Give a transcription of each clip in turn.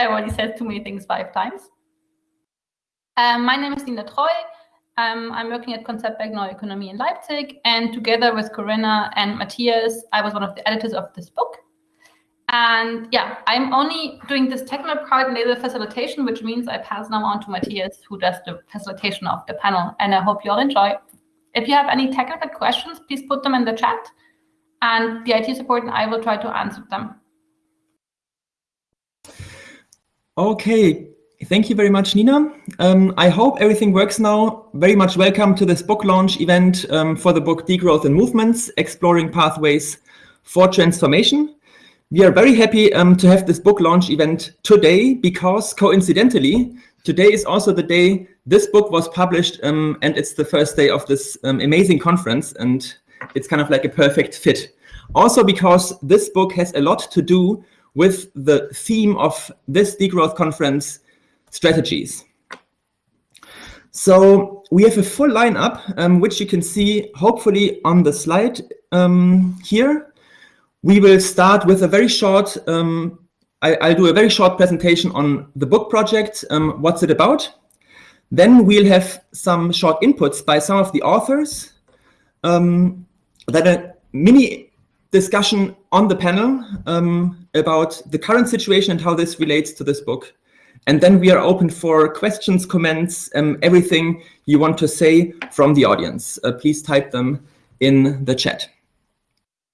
everybody says too many things five times. Um, my name is Nina Treu. Um, I'm working at Konzeptwerk Neue Ökonomie in Leipzig, and together with Corinna and Matthias, I was one of the editors of this book. And yeah, I'm only doing this technical part and the facilitation, which means I pass now on to Matthias, who does the facilitation of the panel. And I hope you all enjoy. If you have any technical questions, please put them in the chat, and the IT support and I will try to answer them. Okay, thank you very much, Nina. Um, I hope everything works now. Very much welcome to this book launch event um, for the book Degrowth and Movements, Exploring Pathways for Transformation. We are very happy um, to have this book launch event today because coincidentally, today is also the day this book was published um, and it's the first day of this um, amazing conference and it's kind of like a perfect fit. Also because this book has a lot to do with the theme of this degrowth conference, strategies. So we have a full lineup, um, which you can see hopefully on the slide um, here. We will start with a very short, um, I, will do a very short presentation on the book project, um, what's it about. Then we'll have some short inputs by some of the authors, um, then a mini discussion on the panel um, about the current situation and how this relates to this book. And then we are open for questions, comments, um, everything you want to say from the audience. Uh, please type them in the chat.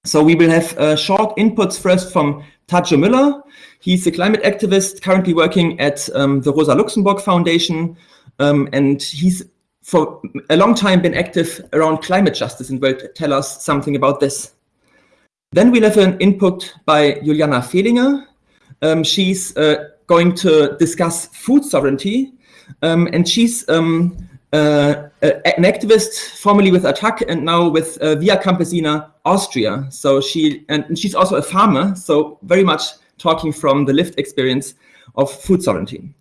So we will have uh, short inputs first from Tadzio Müller. He's a climate activist currently working at um, the Rosa Luxemburg Foundation. Um, and he's for a long time been active around climate justice and will tell us something about this. Then we'll have an input by Juliana Fehlinger. Um, she's uh, going to discuss food sovereignty. Um, and she's um, uh, an activist formerly with ATTAC and now with uh, Via Campesina Austria. So she and she's also a farmer, so very much talking from the lived experience of food sovereignty.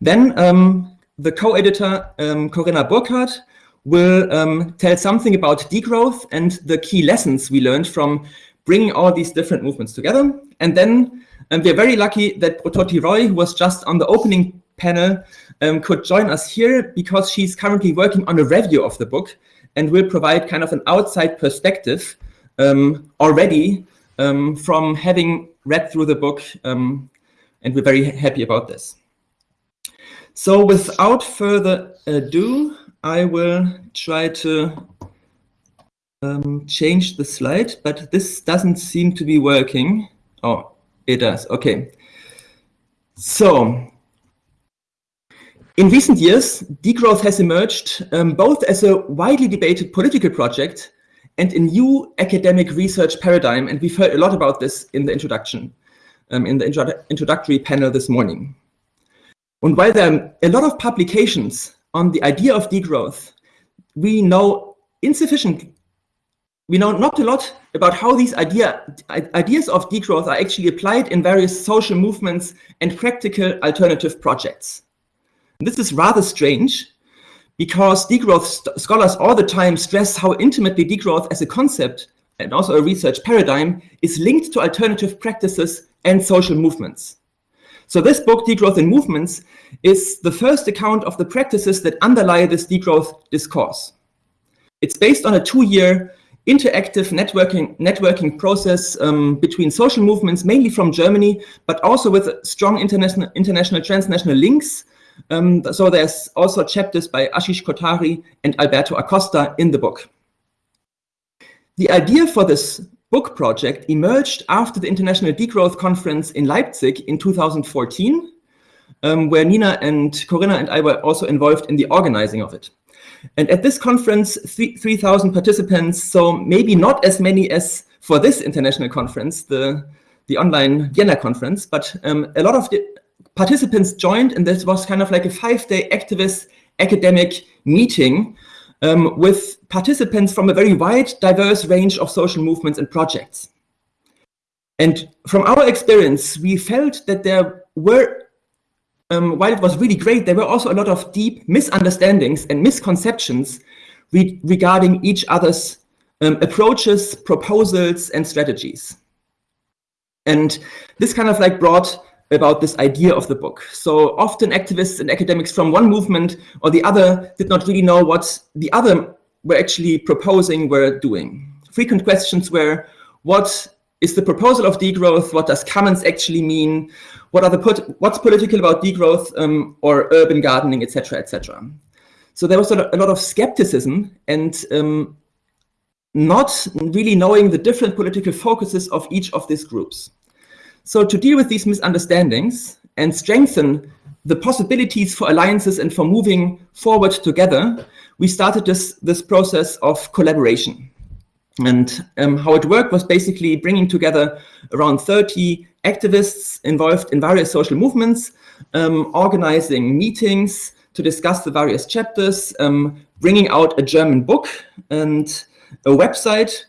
Then um, the co-editor um, Corinna Burkhart will um, tell something about degrowth and the key lessons we learned from bringing all these different movements together. And then um, we're very lucky that Brototi Roy, who was just on the opening panel, um, could join us here because she's currently working on a review of the book and will provide kind of an outside perspective um, already um, from having read through the book, um, and we're very happy about this. So without further ado, I will try to um, change the slide, but this doesn't seem to be working. Oh, it does. Okay. So in recent years, degrowth has emerged um, both as a widely debated political project and a new academic research paradigm. And we've heard a lot about this in the introduction, um, in the intro introductory panel this morning. And while there are a lot of publications on the idea of degrowth, we know insufficient, we know not a lot about how these idea, ideas of degrowth are actually applied in various social movements and practical alternative projects. This is rather strange because degrowth scholars all the time stress how intimately degrowth as a concept and also a research paradigm is linked to alternative practices and social movements. So this book, Degrowth in Movements, is the first account of the practices that underlie this degrowth discourse. It's based on a two-year interactive networking, networking process um, between social movements, mainly from Germany, but also with strong international, international transnational links um, so there's also chapters by Ashish Kothari and Alberto Acosta in the book. The idea for this book project emerged after the International Degrowth Conference in Leipzig in 2014, um, where Nina and Corinna and I were also involved in the organizing of it. And at this conference, 3,000 participants, so maybe not as many as for this international conference, the, the online Vienna conference, but um, a lot of the participants joined, and this was kind of like a five-day activist academic meeting um, with participants from a very wide, diverse range of social movements and projects. And from our experience, we felt that there were, um, while it was really great, there were also a lot of deep misunderstandings and misconceptions re regarding each other's um, approaches, proposals, and strategies. And this kind of like brought about this idea of the book. So often activists and academics from one movement or the other did not really know what the other were actually proposing, were doing. Frequent questions were, what is the proposal of degrowth? What does commons actually mean? What are the put, what's political about degrowth um, or urban gardening, etc., etc. So there was a, lot of skepticism and um, not really knowing the different political focuses of each of these groups. So to deal with these misunderstandings and strengthen the possibilities for alliances and for moving forward together, we started this, this process of collaboration. And um, how it worked was basically bringing together around 30 activists involved in various social movements, um, organizing meetings to discuss the various chapters, um, bringing out a German book and a website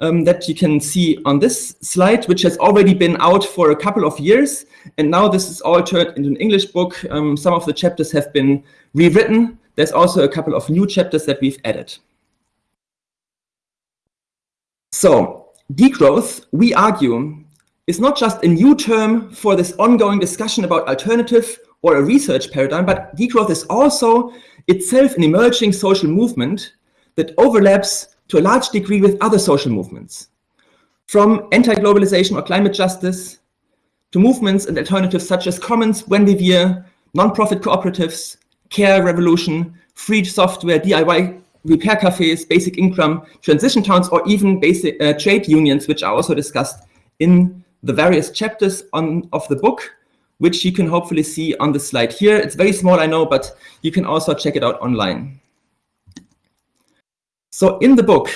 um, that you can see on this slide, which has already been out for a couple of years. And now this is all turned into an English book. Um, some of the chapters have been rewritten. There's also a couple of new chapters that we've added. So degrowth, we argue, is not just a new term for this ongoing discussion about alternative or a research paradigm, but degrowth is also itself an emerging social movement that overlaps to a large degree with other social movements, from anti-globalization or climate justice to movements and alternatives such as Commons, Buen Vivir, non-profit cooperatives, Care Revolution, free software, DIY repair cafes, basic income, transition towns, or even basic uh, trade unions, which are also discussed in the various chapters on, of the book, which you can hopefully see on the slide here. It's very small, I know, but you can also check it out online. So in the book,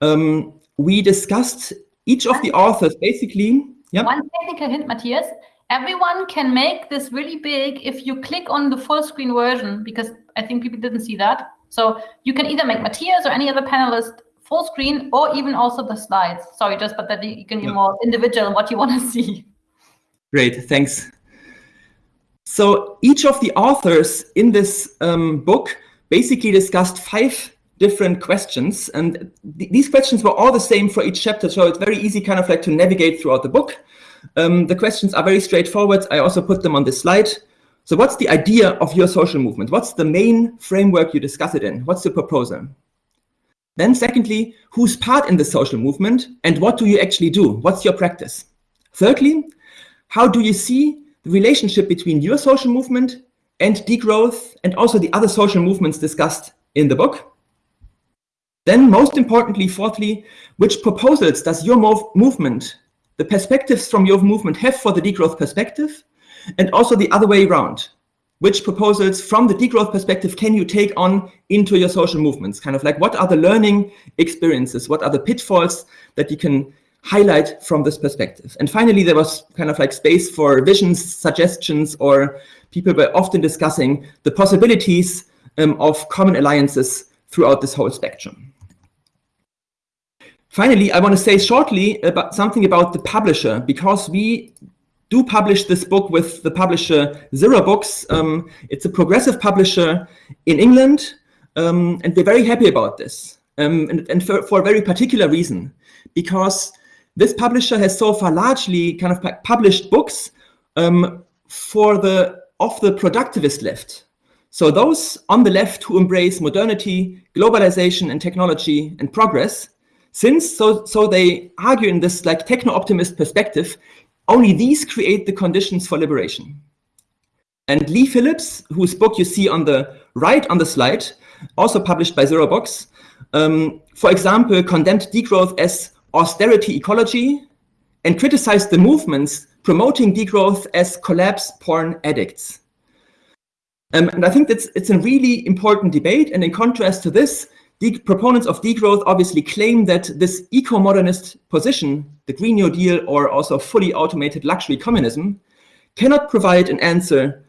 um, we discussed each of the authors basically. Yeah. One technical hint, Matthias. Everyone can make this really big if you click on the full screen version, because I think people didn't see that. So you can either make Matthias or any other panelist full screen or even also the slides. Sorry, just but that you can be yeah. more individual in what you want to see. Great, thanks. So each of the authors in this um, book basically discussed five different questions. And th these questions were all the same for each chapter. So it's very easy kind of like to navigate throughout the book. Um, the questions are very straightforward. I also put them on this slide. So what's the idea of your social movement? What's the main framework you discuss it in? What's the proposal? Then secondly, who's part in the social movement and what do you actually do? What's your practice? Thirdly, how do you see the relationship between your social movement and degrowth and also the other social movements discussed in the book? Then most importantly, fourthly, which proposals does your mov movement, the perspectives from your movement have for the degrowth perspective? And also the other way around. Which proposals from the degrowth perspective can you take on into your social movements? Kind of like what are the learning experiences? What are the pitfalls that you can highlight from this perspective? And finally, there was kind of like space for visions, suggestions, or people were often discussing the possibilities um, of common alliances throughout this whole spectrum. Finally, I want to say shortly about something about the publisher, because we do publish this book with the publisher Zero Books. Um, it's a progressive publisher in England, um, and we're very happy about this, um, and, and for, for, a very particular reason, because this publisher has so far largely kind of published books um, for the of the productivist left. So those on the left who embrace modernity, globalization and technology and progress, since, so, so they argue in this like techno-optimist perspective, only these create the conditions for liberation. And Leigh Phillips, whose book you see on the right on the slide, also published by Zero Books, um, for example, condemned degrowth as austerity ecology and criticized the movements promoting degrowth as collapse porn addicts. Um, and I think that's it's a really important debate. And in contrast to this, the proponents of degrowth obviously claim that this eco-modernist position, the Green New Deal or also fully automated luxury communism, cannot provide an answer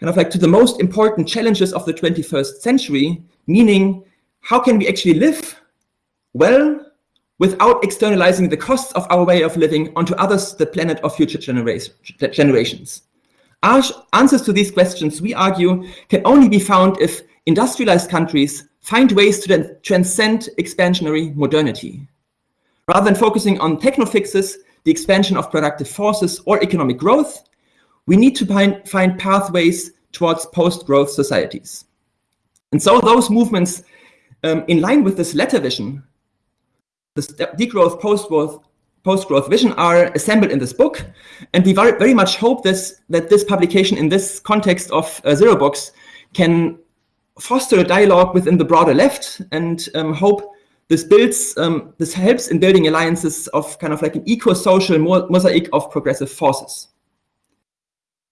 kind of like to the most important challenges of the 21st century, meaning how can we actually live well without externalizing the costs of our way of living onto others, the planet of future generations? Our answers to these questions, we argue, can only be found if industrialized countries find ways to transcend expansionary modernity. Rather than focusing on techno fixes, the expansion of productive forces or economic growth, we need to find, find pathways towards post-growth societies. And so those movements um, in line with this latter vision, this degrowth, post-growth, post-growth vision are assembled in this book. And we very, much hope this, that this publication in this context of uh, Zero Books can foster a dialogue within the broader left and um, hope this builds, um, this helps in building alliances of kind of like an eco-social mosaic of progressive forces.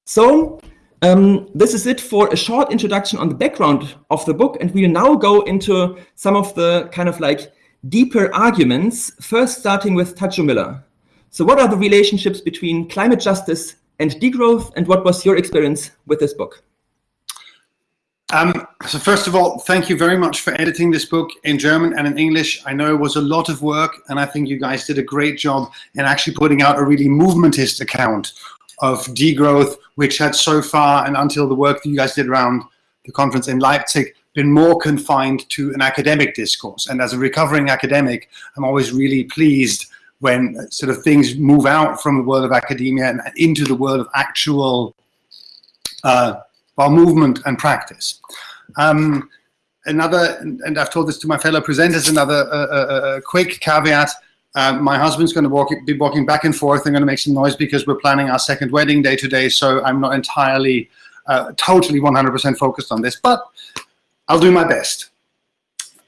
So um, this is it for a short introduction on the background of the book. And we'll now go into some of the kind of like deeper arguments, first starting with Tadzio Müller. So what are the relationships between climate justice and degrowth, and what was your experience with this book? Um, so first of all, thank you very much for editing this book in German and in English. I know it was a lot of work, and I think you guys did a great job in actually putting out a really movementist account of degrowth, which had so far and until the work that you guys did around the conference in Leipzig been more confined to an academic discourse. And as a recovering academic, I'm always really pleased when sort of things move out from the world of academia and into the world of actual uh, well, movement and practice. Um, another, and I've told this to my fellow presenters, another uh, uh, uh quick caveat, um, my husband's going to walk, be walking back and forth. I'm going to make some noise because we're planning our second wedding day today. So I'm not entirely, uh, totally 100% focused on this, but I'll do my best.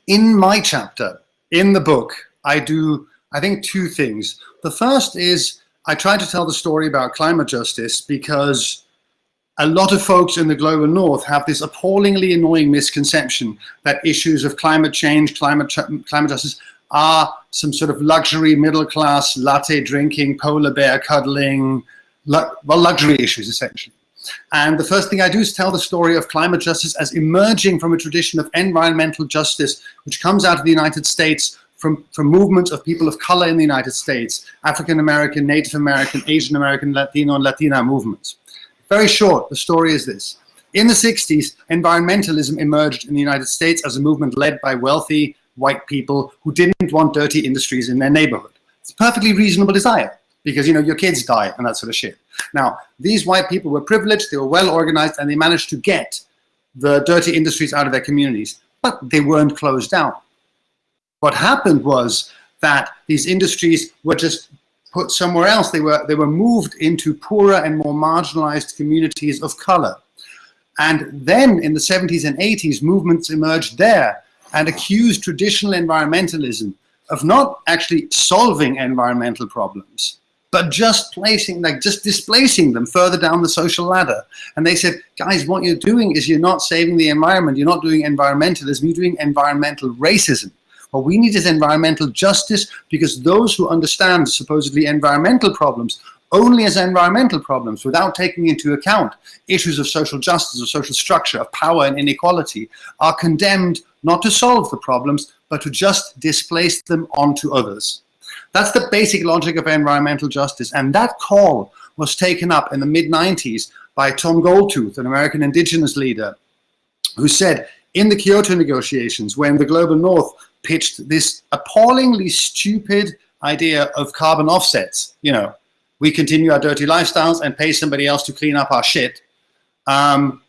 In my chapter, in the book, I do, I think, two things. The first is I try to tell the story about climate justice because a lot of folks in the global north have this appallingly annoying misconception that issues of climate change, climate, climate justice are some sort of luxury middle class latte drinking, polar bear cuddling, well, luxury issues essentially. And the first thing I do is tell the story of climate justice as emerging from a tradition of environmental justice, which comes out of the United States from, from movements of people of color in the United States, African American, Native American, Asian American, Latino, and Latina movements. Very short, the story is this. In the 60s, environmentalism emerged in the United States as a movement led by wealthy, white people who didn't want dirty industries in their neighborhood. It's a perfectly reasonable desire because, you know, your kids die and that sort of shit. Now, these white people were privileged, they were well organized, and they managed to get the dirty industries out of their communities, but they weren't closed down. What happened was that these industries were just put somewhere else. They were, they were moved into poorer and more marginalized communities of color. And then in the 70s and 80s, movements emerged there and accused traditional environmentalism of not actually solving environmental problems, but just placing, like just displacing them further down the social ladder. And they said, guys, what you're doing is you're not saving the environment, you're not doing environmentalism, you're doing environmental racism. What we need is environmental justice because those who understand supposedly environmental problems only as environmental problems without taking into account issues of social justice, of social structure, of power and inequality are condemned not to solve the problems, but to just displace them onto others. That's the basic logic of environmental justice. And that call was taken up in the mid 90s by Tom Goldtooth, an American indigenous leader, who said in the Kyoto negotiations, when the global north pitched this appallingly stupid idea of carbon offsets, you know, we continue our dirty lifestyles and pay somebody else to clean up our shit. Um,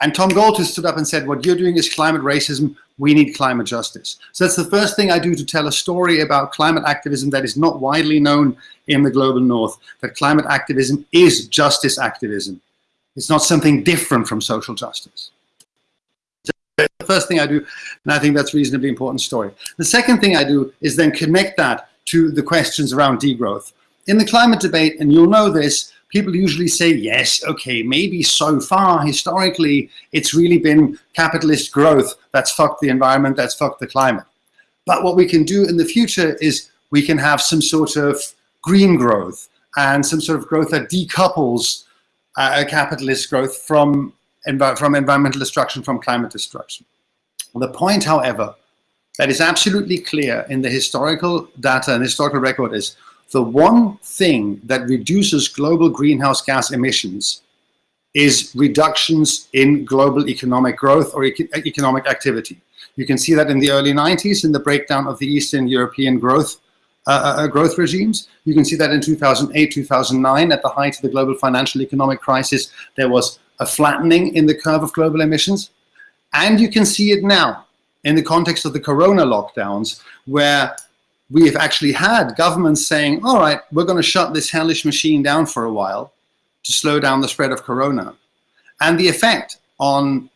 and Tom Goldtooth stood up and said, what you're doing is climate racism. We need climate justice. So that's the first thing I do to tell a story about climate activism that is not widely known in the global north, that climate activism is justice activism. It's not something different from social justice. The first thing I do, and I think that's reasonably important story. The second thing I do is then connect that to the questions around degrowth. In the climate debate, and you'll know this, people usually say, yes, okay, maybe so far, historically, it's really been capitalist growth that's fucked the environment, that's fucked the climate. But what we can do in the future is we can have some sort of green growth and some sort of growth that decouples uh, capitalist growth from, from environmental destruction, from climate destruction. The point, however, that is absolutely clear in the historical data and historical record is the one thing that reduces global greenhouse gas emissions is reductions in global economic growth or economic activity. You can see that in the early 90s in the breakdown of the Eastern European growth uh, uh, growth regimes. You can see that in 2008, 2009, at the height of the global financial economic crisis, there was a flattening in the curve of global emissions. And you can see it now in the context of the corona lockdowns, where we have actually had governments saying, all right, we're going to shut this hellish machine down for a while to slow down the spread of corona. And the effect on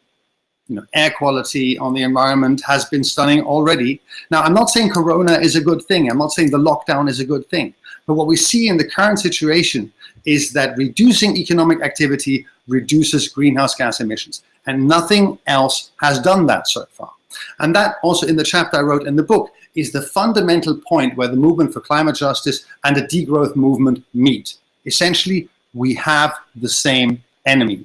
you know, air quality, on the environment has been stunning already. Now, I'm not saying corona is a good thing. I'm not saying the lockdown is a good thing. But what we see in the current situation is that reducing economic activity reduces greenhouse gas emissions. And nothing else has done that so far. And that also in the chapter I wrote in the book is the fundamental point where the movement for climate justice and the degrowth movement meet. Essentially, we have the same enemy.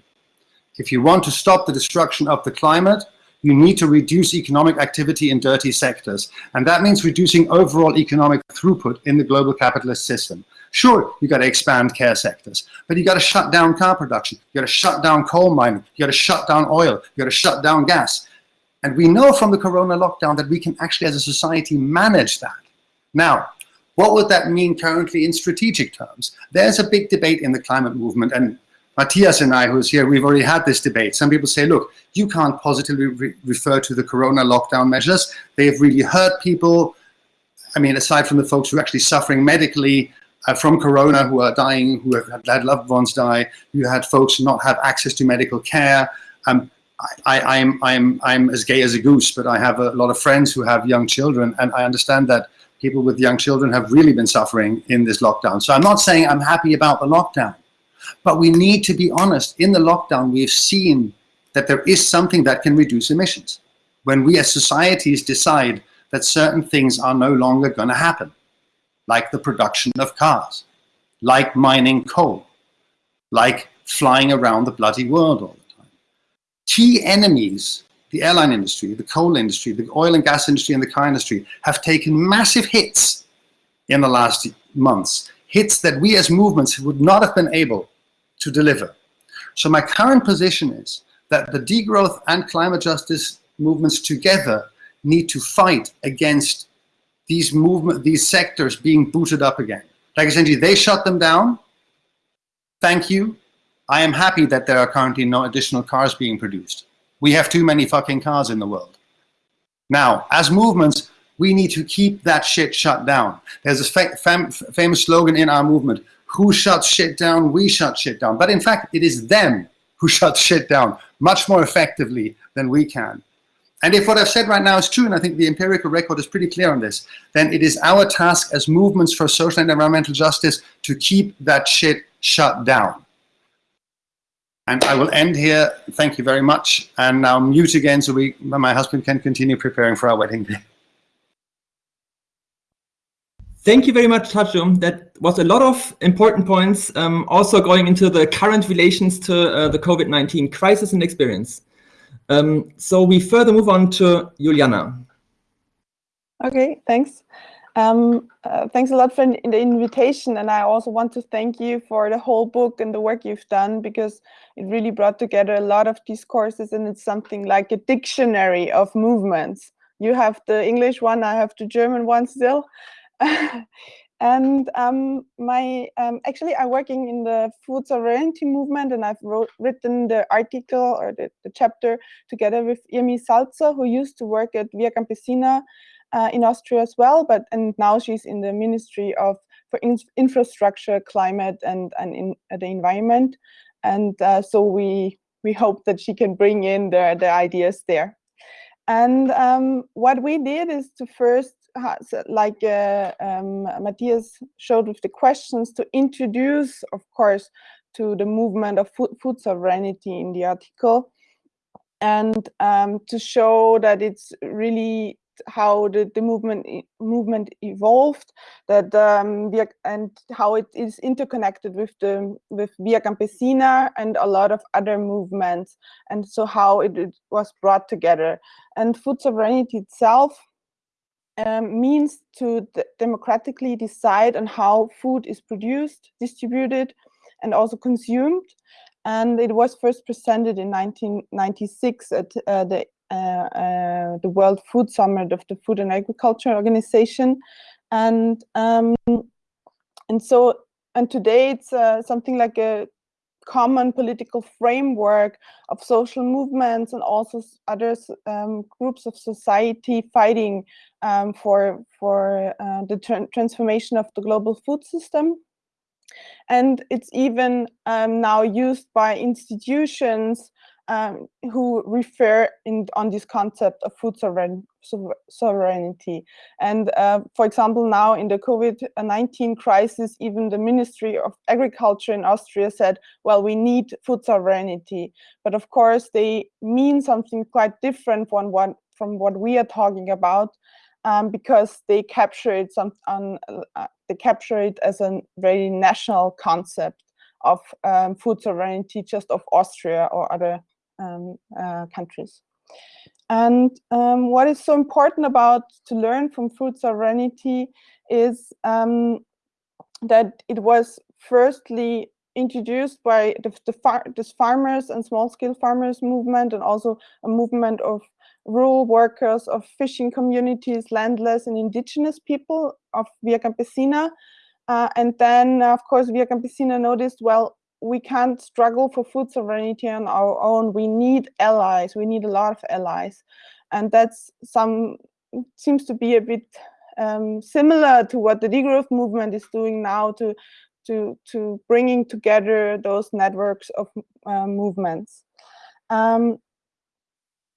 If you want to stop the destruction of the climate, you need to reduce economic activity in dirty sectors. And that means reducing overall economic throughput in the global capitalist system. Sure, you got to expand care sectors, but you got to shut down car production. You got to shut down coal mining. You got to shut down oil. You got to shut down gas. And we know from the corona lockdown that we can actually, as a society, manage that. Now, what would that mean currently in strategic terms? There's a big debate in the climate movement, and Matthias and I, who's here, we've already had this debate. Some people say, look, you can't positively re refer to the corona lockdown measures. They've really hurt people. I mean, aside from the folks who are actually suffering medically from corona, who are dying, who have had loved ones die, you had folks not have access to medical care. Um, I, I'm, I'm, I'm as gay as a goose, but I have a lot of friends who have young children, and I understand that people with young children have really been suffering in this lockdown. So I'm not saying I'm happy about the lockdown, but we need to be honest. In the lockdown, we've seen that there is something that can reduce emissions. When we as societies decide that certain things are no longer going to happen, like the production of cars, like mining coal, like flying around the bloody world all the time. key enemies, the airline industry, the coal industry, the oil and gas industry, and the car industry have taken massive hits in the last months, hits that we as movements would not have been able to deliver. So my current position is that the degrowth and climate justice movements together need to fight against these movement, these sectors being booted up again. Like essentially, they shut them down. Thank you. I am happy that there are currently no additional cars being produced. We have too many fucking cars in the world. Now, as movements, we need to keep that shit shut down. There's a fa fam famous slogan in our movement, who shuts shit down, we shut shit down. But in fact, it is them who shut shit down much more effectively than we can. And if what I've said right now is true, and I think the empirical record is pretty clear on this, then it is our task as movements for social and environmental justice to keep that shit shut down. And I will end here. Thank you very much. And now mute again so we, my husband can continue preparing for our wedding day. Thank you very much, Tadzio. That was a lot of important points, um, also going into the current relations to uh, the COVID-19 crisis and experience. Um, so we further move on to Juliana. Okay, thanks. Um, uh, thanks a lot for the invitation, and I also want to thank you for the whole book and the work you've done because it really brought together a lot of these courses and it's something like a dictionary of movements. You have the English one, I have the German one still. and um, my um, actually I'm working in the food sovereignty movement, and I've wrote, written the article or the, the chapter together with Irmi Salzer, who used to work at Via Campesina uh, in Austria as well, but and now she's in the Ministry of for in, Infrastructure, Climate, and and in uh, the Environment, and uh, so we we hope that she can bring in the the ideas there. And um, what we did is to first, like uh, um, Matthias showed with the questions, to introduce, of course, to the movement of food, food sovereignty in the article. And um, to show that it's really how the, the movement movement evolved that um, and how it is interconnected with the with Via Campesina and a lot of other movements and so how it, it was brought together. And food sovereignty itself um, means to democratically decide on how food is produced distributed and also consumed and it was first presented in 1996 at uh, the uh, uh, the World Food Summit of the Food and Agriculture Organization. And um, and so and today it's uh, something like a common political framework of social movements and also other um, groups of society fighting um, for for uh, the tra transformation of the global food system. And it's even um, now used by institutions um, who refer in, on this concept of food sovereign, sovereignty. And uh, for example, now in the COVID-19 crisis, even the Ministry of Agriculture in Austria said, well, we need food sovereignty. But of course, they mean something quite different from what, from what we are talking about. Um, because they capture it some uh, they capture it as a very national concept of um, food sovereignty just of Austria or other um, uh, countries. And um, what is so important about to learn from food sovereignty is um, that it was firstly introduced by the, the far, this farmers and small-scale farmers movement and also a movement of rural workers, of fishing communities, landless and indigenous people of Via Campesina. Uh, and then, of course, Via Campesina noticed, well, we can't struggle for food sovereignty on our own. We need allies. We need a lot of allies. And that's some, seems to be a bit um, similar to what the degrowth movement is doing now to, to, to bringing together those networks of uh, movements. Um,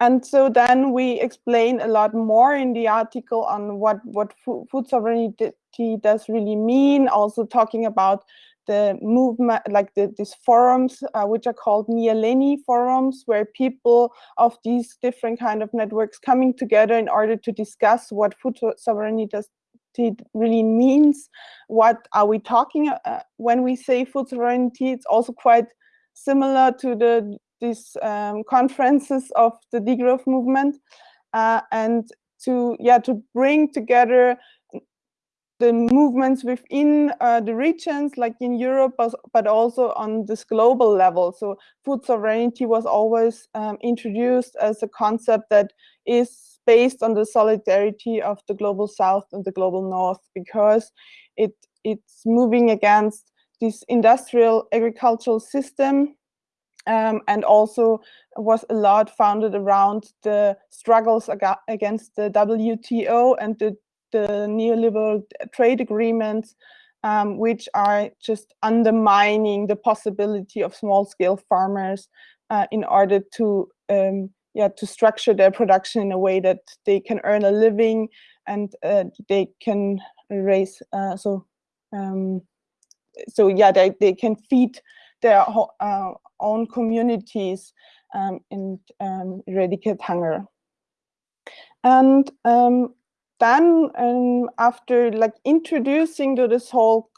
and so then we explain a lot more in the article on what, what food sovereignty does really mean, also talking about the movement, like the, these forums, uh, which are called Nyéléni forums, where people of these different kind of networks coming together in order to discuss what food sovereignty does really means. What are we talking uh, when we say food sovereignty? It's also quite similar to the these um, conferences of the degrowth movement, uh, and to yeah to bring together the movements within uh, the regions, like in Europe, but also on this global level. So food sovereignty was always um, introduced as a concept that is based on the solidarity of the global south and the global north, because it it's moving against this industrial agricultural system um, and also was a lot founded around the struggles ag against the WTO and the the neoliberal trade agreements, um, which are just undermining the possibility of small-scale farmers uh, in order to um, yeah to structure their production in a way that they can earn a living and uh, they can raise uh, so um, so yeah they, they can feed their uh, own communities um, and um, eradicate hunger. And um, then um, after like introducing to this whole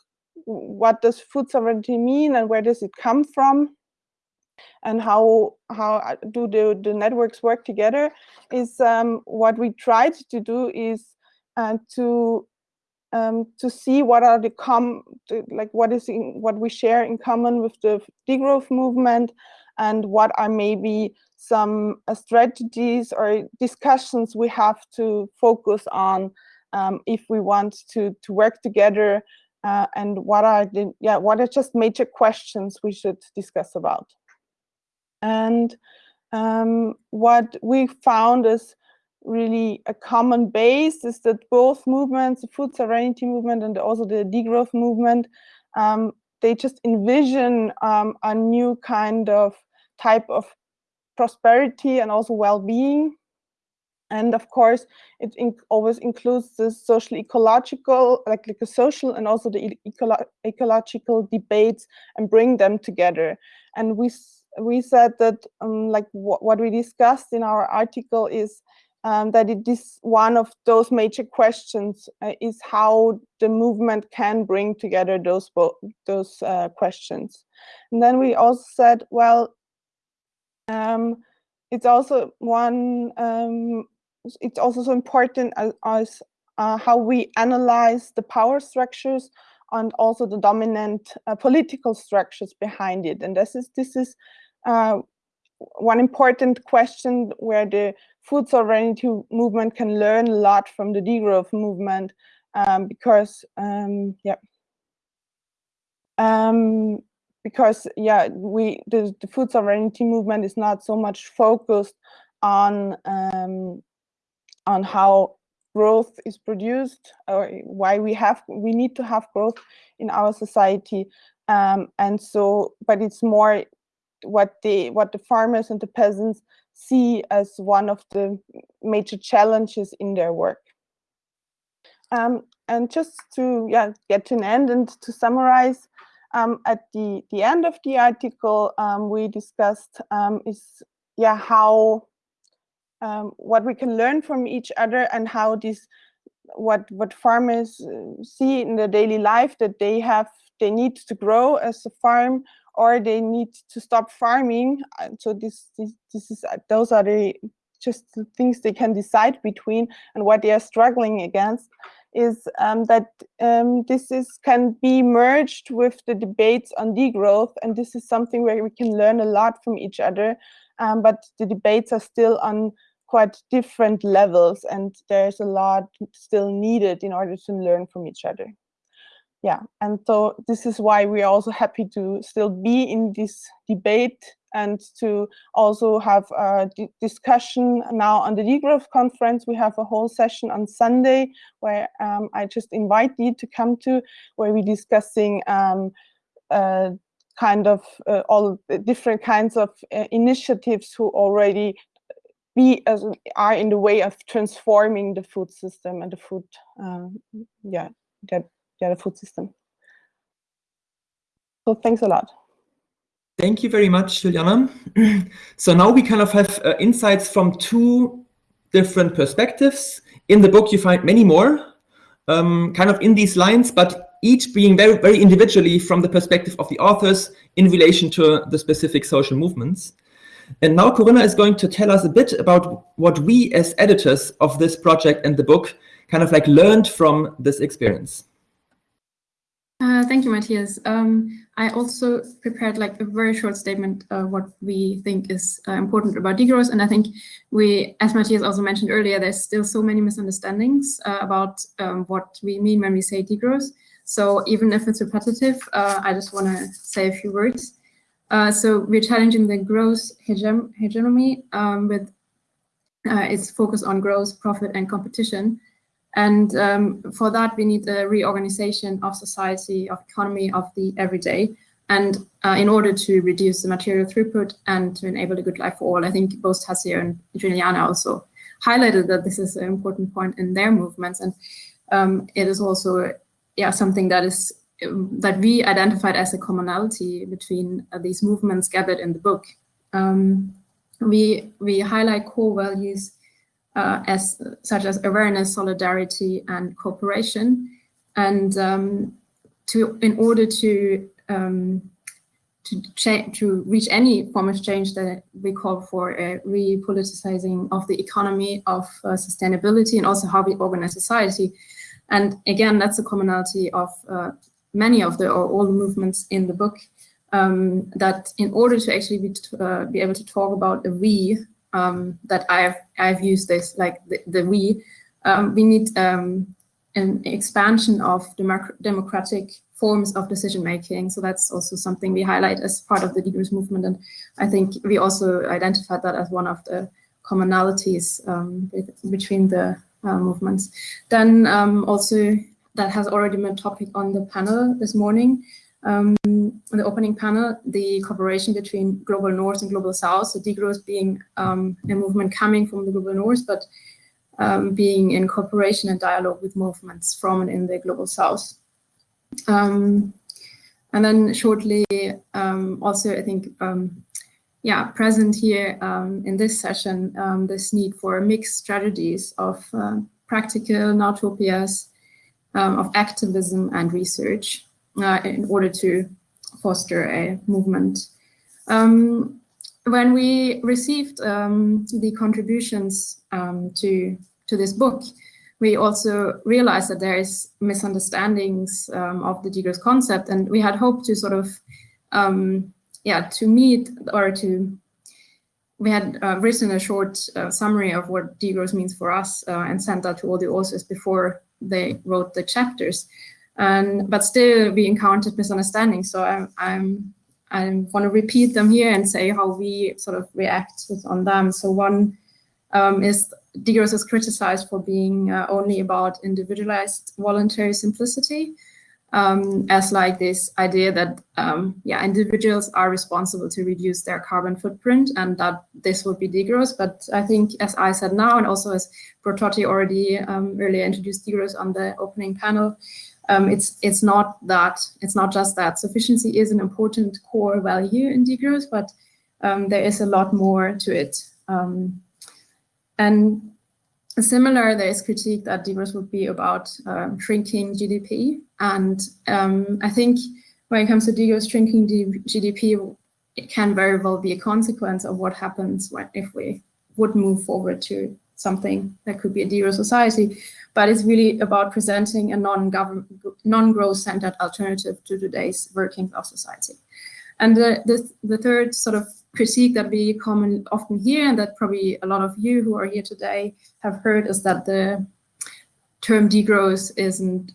what does food sovereignty mean and where does it come from and how how uh, do the, the networks work together is um, what we tried to do is uh, to um, to see what are the com the, like what is in, what we share in common with the degrowth movement and what are maybe some uh, strategies or discussions we have to focus on um, if we want to to work together uh, and what are the yeah what are just major questions we should discuss about. And um, what we found is really a common base is that both movements the food sovereignty movement and also the degrowth movement um, they just envision um, a new kind of type of prosperity and also well-being. And of course, it in always includes the social ecological, like, like the social and also the ecolo ecological debates and bring them together. And we we said that um, like what we discussed in our article is um, that it is one of those major questions uh, is how the movement can bring together those those uh, questions. And then we also said, well, um, it's also one, um, it's also so important as, as uh, how we analyze the power structures and also the dominant uh, political structures behind it. And this is, this is uh, one important question where the food sovereignty movement can learn a lot from the degrowth movement um, because um, yeah um, because yeah we the, the food sovereignty movement is not so much focused on um, on how growth is produced or why we have we need to have growth in our society. Um, and so but it's more what the what the farmers and the peasants see as one of the major challenges in their work. Um, and just to yeah get to an end and to summarize um, at the the end of the article um, we discussed um, is yeah how um, what we can learn from each other and how this what what farmers uh, see in their daily life that they have they need to grow as a farm or they need to stop farming. So this this, this is uh, those are the just the things they can decide between and what they are struggling against is um, that um, this is can be merged with the debates on degrowth and this is something where we can learn a lot from each other um, but the debates are still on quite different levels and there's a lot still needed in order to learn from each other yeah and so this is why we're also happy to still be in this debate and to also have a discussion now on the degrowth conference. We have a whole session on sunday where um, i just invite you to come to where we're discussing um, uh, kind of uh, all different kinds of uh, initiatives who already be as are in the way of transforming the food system and the food uh, yeah that the food system. So thanks a lot. Thank you very much juliana. So now we kind of have uh, insights from two different perspectives. In the book you find many more um, kind of in these lines but each being very very individually from the perspective of the authors in relation to the specific social movements. And now Corinna is going to tell us a bit about what we as editors of this project and the book kind of like learned from this experience. Uh, thank you, Matthias. Um, I also prepared like a very short statement uh, what we think is uh, important about degrowth. And I think we, as Matthias also mentioned earlier, there's still so many misunderstandings uh, about um, what we mean when we say degrowth. So even if it's repetitive, uh, I just want to say a few words. So we're challenging the growth hegem hegemony um, with its focus on growth, profit, and competition. And um, for that, we need a reorganization of society, of economy, of the everyday. And uh, in order to reduce the material throughput and to enable a good life for all, I think both Tadzio and Juliana also highlighted that this is an important point in their movements. And um, it is also yeah, something that is that we identified as a commonality between uh, these movements gathered in the book. Um, we, we highlight core values uh, as such as awareness, solidarity, and cooperation. And um, to in order to um, to to reach any form of change that we call for a repoliticizing of the economy, of uh, sustainability, and also how we organize society. And again, that's a commonality of uh, many of the or all the movements in the book um, that in order to actually be, uh, be able to talk about a we um, that I've I've used this like the, the we um, we need um, an expansion of democ democratic forms of decision making. So that's also something we highlight as part of the degrowth movement, and I think we also identified that as one of the commonalities um, between the uh, movements. Then um, also that has already been a topic on the panel this morning. Um, the opening panel, the cooperation between Global North and Global South, so degrowth being um, a movement coming from the Global North, but um, being in cooperation and dialogue with movements from and in the Global South. Um, and then shortly, um, also I think, um, yeah, present here in this session, this need for mixed strategies of uh, practical nowtopias, um, of activism and research uh, in order to foster a movement. Um, when we received um, the contributions um, to, to this book, we also realized that there is misunderstandings um, of the degrowth concept, and we had hoped to sort of, um, yeah, to meet or to we had uh, written a short uh, summary of what degrowth means for us uh, and sent that to all the authors before they wrote the chapters. And but still, we encountered misunderstandings. So I'm I'm I want to repeat them here and say how we sort of reacted on them. So one um, is degrowth is criticized for being uh, only about individualized voluntary simplicity um, as like this idea that um, yeah individuals are responsible to reduce their carbon footprint and that this would be degrowth. But I think as I said now and also as Brototi already um, earlier introduced degrowth on the opening panel, um, it's it's not that it's not just that sufficiency is an important core value in degrowth, but um, there is a lot more to it. Um, and similar, there is critique that degrowth would be about um, shrinking GDP. And um, I think when it comes to degrowth shrinking GDP, it can very well be a consequence of what happens when, if we would move forward to something that could be a degrowth society. But it's really about presenting a non-growth centered alternative to today's working class society. And the, the, the third sort of critique that we common often hear and that probably a lot of you who are here today have heard is that the term degrowth isn't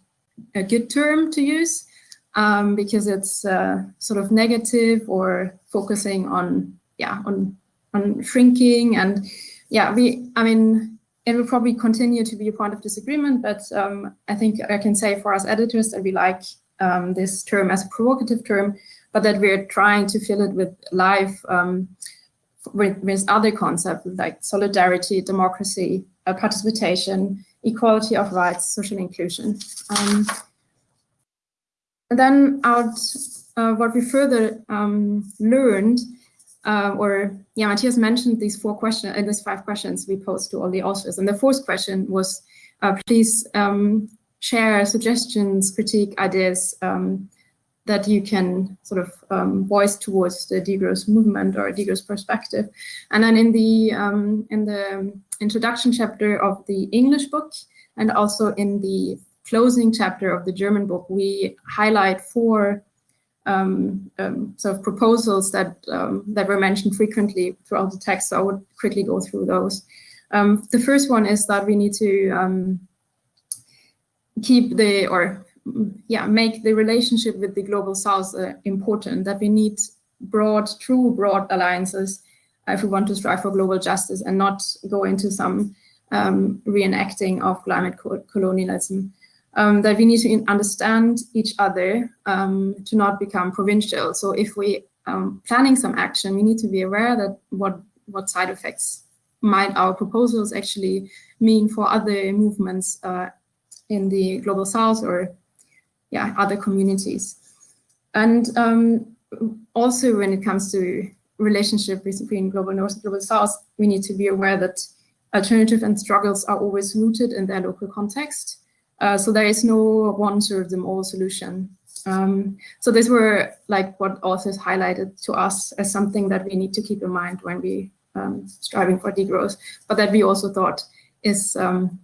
a good term to use um, because it's uh, sort of negative or focusing on yeah on on shrinking and yeah we I mean it will probably continue to be a point of disagreement but um, I think I can say for us editors that we like um, this term as a provocative term but that we're trying to fill it with life um, with, with, other concepts like solidarity, democracy, uh, participation, equality of rights, social inclusion. Um, and then out, uh, what we further um, learned, uh, or yeah, Matthias mentioned these four questions, uh, these five questions we posed to all the authors. And the fourth question was, uh, please um, share suggestions, critique, ideas, um, that you can sort of um, voice towards the degrowth movement or degrowth perspective. And then in the um, in the introduction chapter of the English book and also in the closing chapter of the German book, we highlight four um, um sort of proposals that um, that were mentioned frequently throughout the text. So I would quickly go through those. Um, the first one is that we need to keep the or yeah, make the relationship with the global south uh, important, that we need broad, true broad alliances if we want to strive for global justice and not go into some um, reenacting of climate co colonialism. Um, that we need to understand each other um, to not become provincial. So if we um, planning some action, we need to be aware that what what side effects might our proposals actually mean for other movements uh, in the global south or yeah, other communities. And um, also when it comes to relationship between global north and global south, we need to be aware that alternative and struggles are always rooted in their local context. Uh, so there is no one serve them all solution. Um, so these were like what authors highlighted to us as something that we need to keep in mind when we um, striving for degrowth, but that we also thought is um,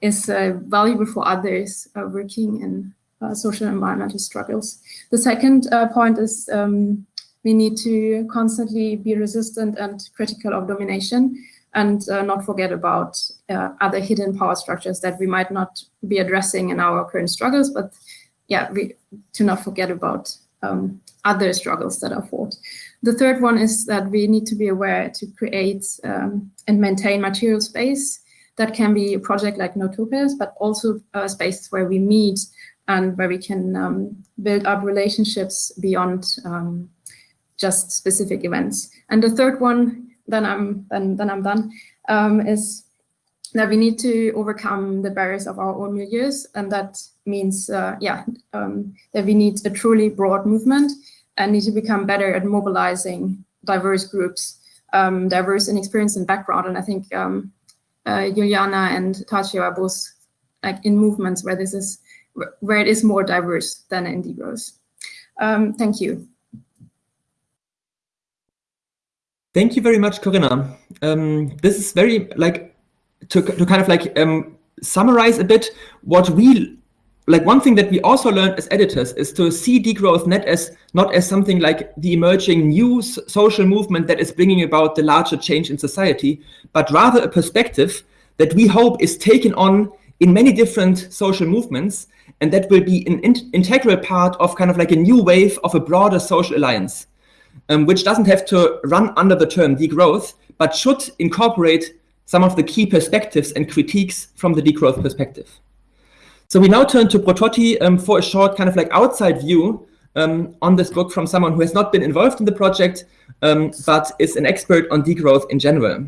is uh, valuable for others uh, working in uh, social and environmental struggles. The second uh, point is um, we need to constantly be resistant and critical of domination and uh, not forget about uh, other hidden power structures that we might not be addressing in our current struggles, but yeah, we to not forget about um, other struggles that are fought. The third one is that we need to be aware to create um, and maintain material space that can be a project like nowtopias, but also uh, spaces where we meet and where we can um, build up relationships beyond um, just specific events. And the third one, then I'm then then I'm done, um, is that we need to overcome the barriers of our own milieus, and that means uh, yeah um, that we need a truly broad movement and need to become better at mobilizing diverse groups, um, diverse in experience and background. And I think um, uh, Juliana and Tadzio are both like in movements where this is where it is more diverse than in degrowth. Um, thank you. Thank you very much, Corinna. Um, this is very like to, to kind of like um, summarize a bit what we like one thing that we also learned as editors is to see degrowth not as not as something like the emerging new social movement that is bringing about the larger change in society, but rather a perspective that we hope is taken on in many different social movements, and that will be an in integral part of kind of like a new wave of a broader social alliance, um, which doesn't have to run under the term degrowth, but should incorporate some of the key perspectives and critiques from the degrowth perspective. So we now turn to Brototi um, for a short kind of like outside view um, on this book from someone who has not been involved in the project, um, but is an expert on degrowth in general.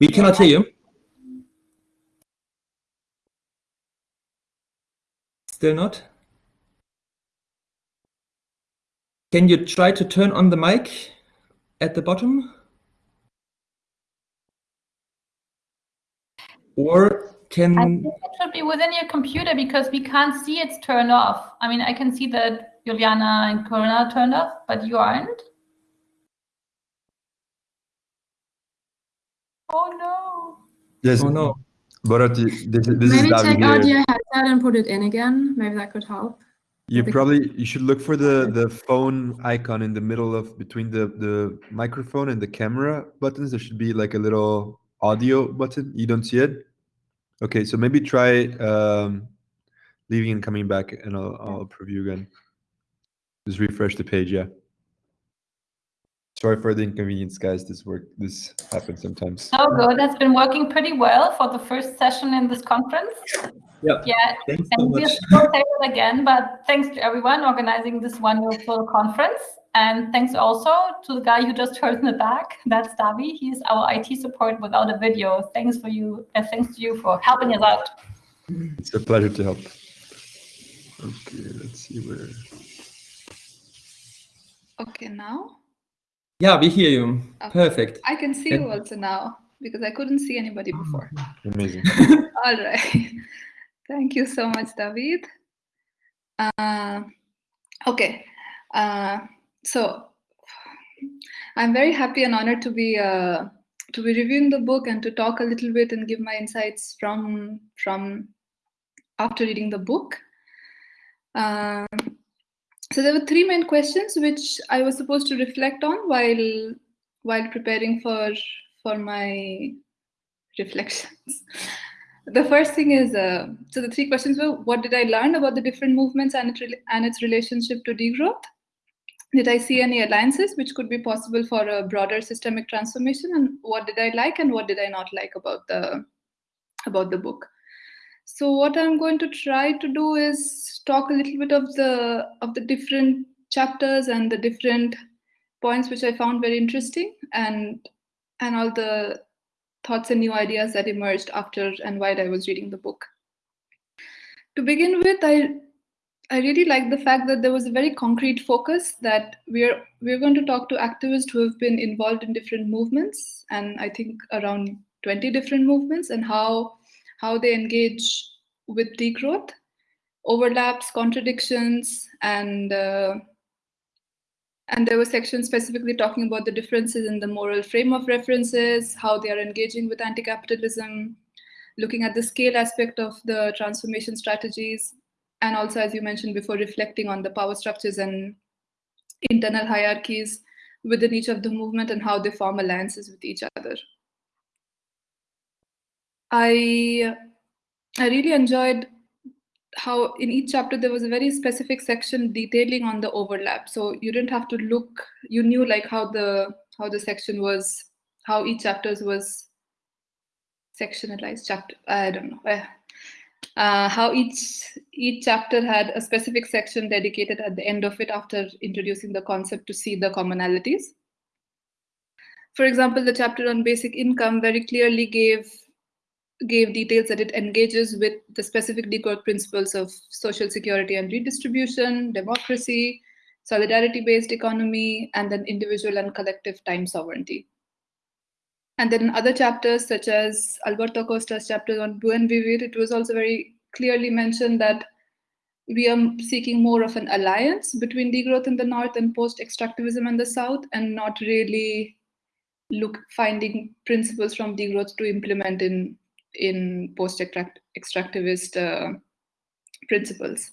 We cannot hear you. Still not? Can you try to turn on the mic at the bottom? Or can... I think it should be within your computer because we can't see it's turned off. I mean, I can see that Juliana and Corinna turned off, but you aren't. Oh no. Yes. Oh no. But this, this Maybe is take David out your headset and put it in again. Maybe that could help. You probably you should look for the the phone icon in the middle of between the the microphone and the camera buttons. There should be like a little audio button. You don't see it. Okay, so maybe try um, leaving and coming back, and I'll I'll preview again. Just refresh the page. Yeah. Sorry for the inconvenience, guys. This work this happens sometimes. Oh, good. That's been working pretty well for the first session in this conference. Yeah. Yeah, Thanks so and we'll much. still say it again, but thanks to everyone organizing this wonderful conference. And thanks also to the guy you just heard in the back. That's Davi. He's our IT support without a video. Thanks for you. Uh, thanks to you for helping us out. It's a pleasure to help. Okay, let's see where. Okay, now Yeah, we hear you. Okay. Perfect. I can see Can- you also now because I couldn't see anybody before. Amazing. All right. Thank you so much, David. Uh, okay. Uh, so I'm very happy and honored to be uh, to be reviewing the book and to talk a little bit and give my insights from from after reading the book. So there were three main questions which I was supposed to reflect on while while preparing for for my reflections. The first thing is, uh, so the three questions were, what did I learn about the different movements and, it and its relationship to degrowth? Did I see any alliances which could be possible for a broader systemic transformation? And what did I like and what did I not like about the, about the book? So what I'm going to try to do is talk a little bit of the, of the different chapters and the different points which I found very interesting and, and all the thoughts and new ideas that emerged after and while I was reading the book. To begin with, I I really like the fact that there was a very concrete focus that we're we're going to talk to activists who have been involved in different movements, and I think around 20 different movements, and how how they engage with degrowth, overlaps, contradictions, and uh, and there were sections specifically talking about the differences in the moral frame of references, how they are engaging with anti-capitalism, looking at the scale aspect of the transformation strategies, and also, as you mentioned before, reflecting on the power structures and internal hierarchies within each of the movement and how they form alliances with each other. I, I really enjoyed how in each chapter there was a very specific section detailing on the overlap. So you didn't have to look you knew like how the how the section was how each chapters was sectionalized chapter i don't know uh, uh, how each each chapter had a specific section dedicated at the end of it after introducing the concept to see the commonalities. For example the chapter on basic income very clearly gave gave details that it engages with the specific degrowth principles of social security and redistribution, democracy, solidarity-based economy, and then individual and collective time sovereignty. And then in other chapters, such as Alberto Acosta's chapter on Buen Vivir, it was also very clearly mentioned that we are seeking more of an alliance between degrowth in the north and post-extractivism in the south, and not really look finding principles from degrowth to implement in in post-extractivist uh, principles.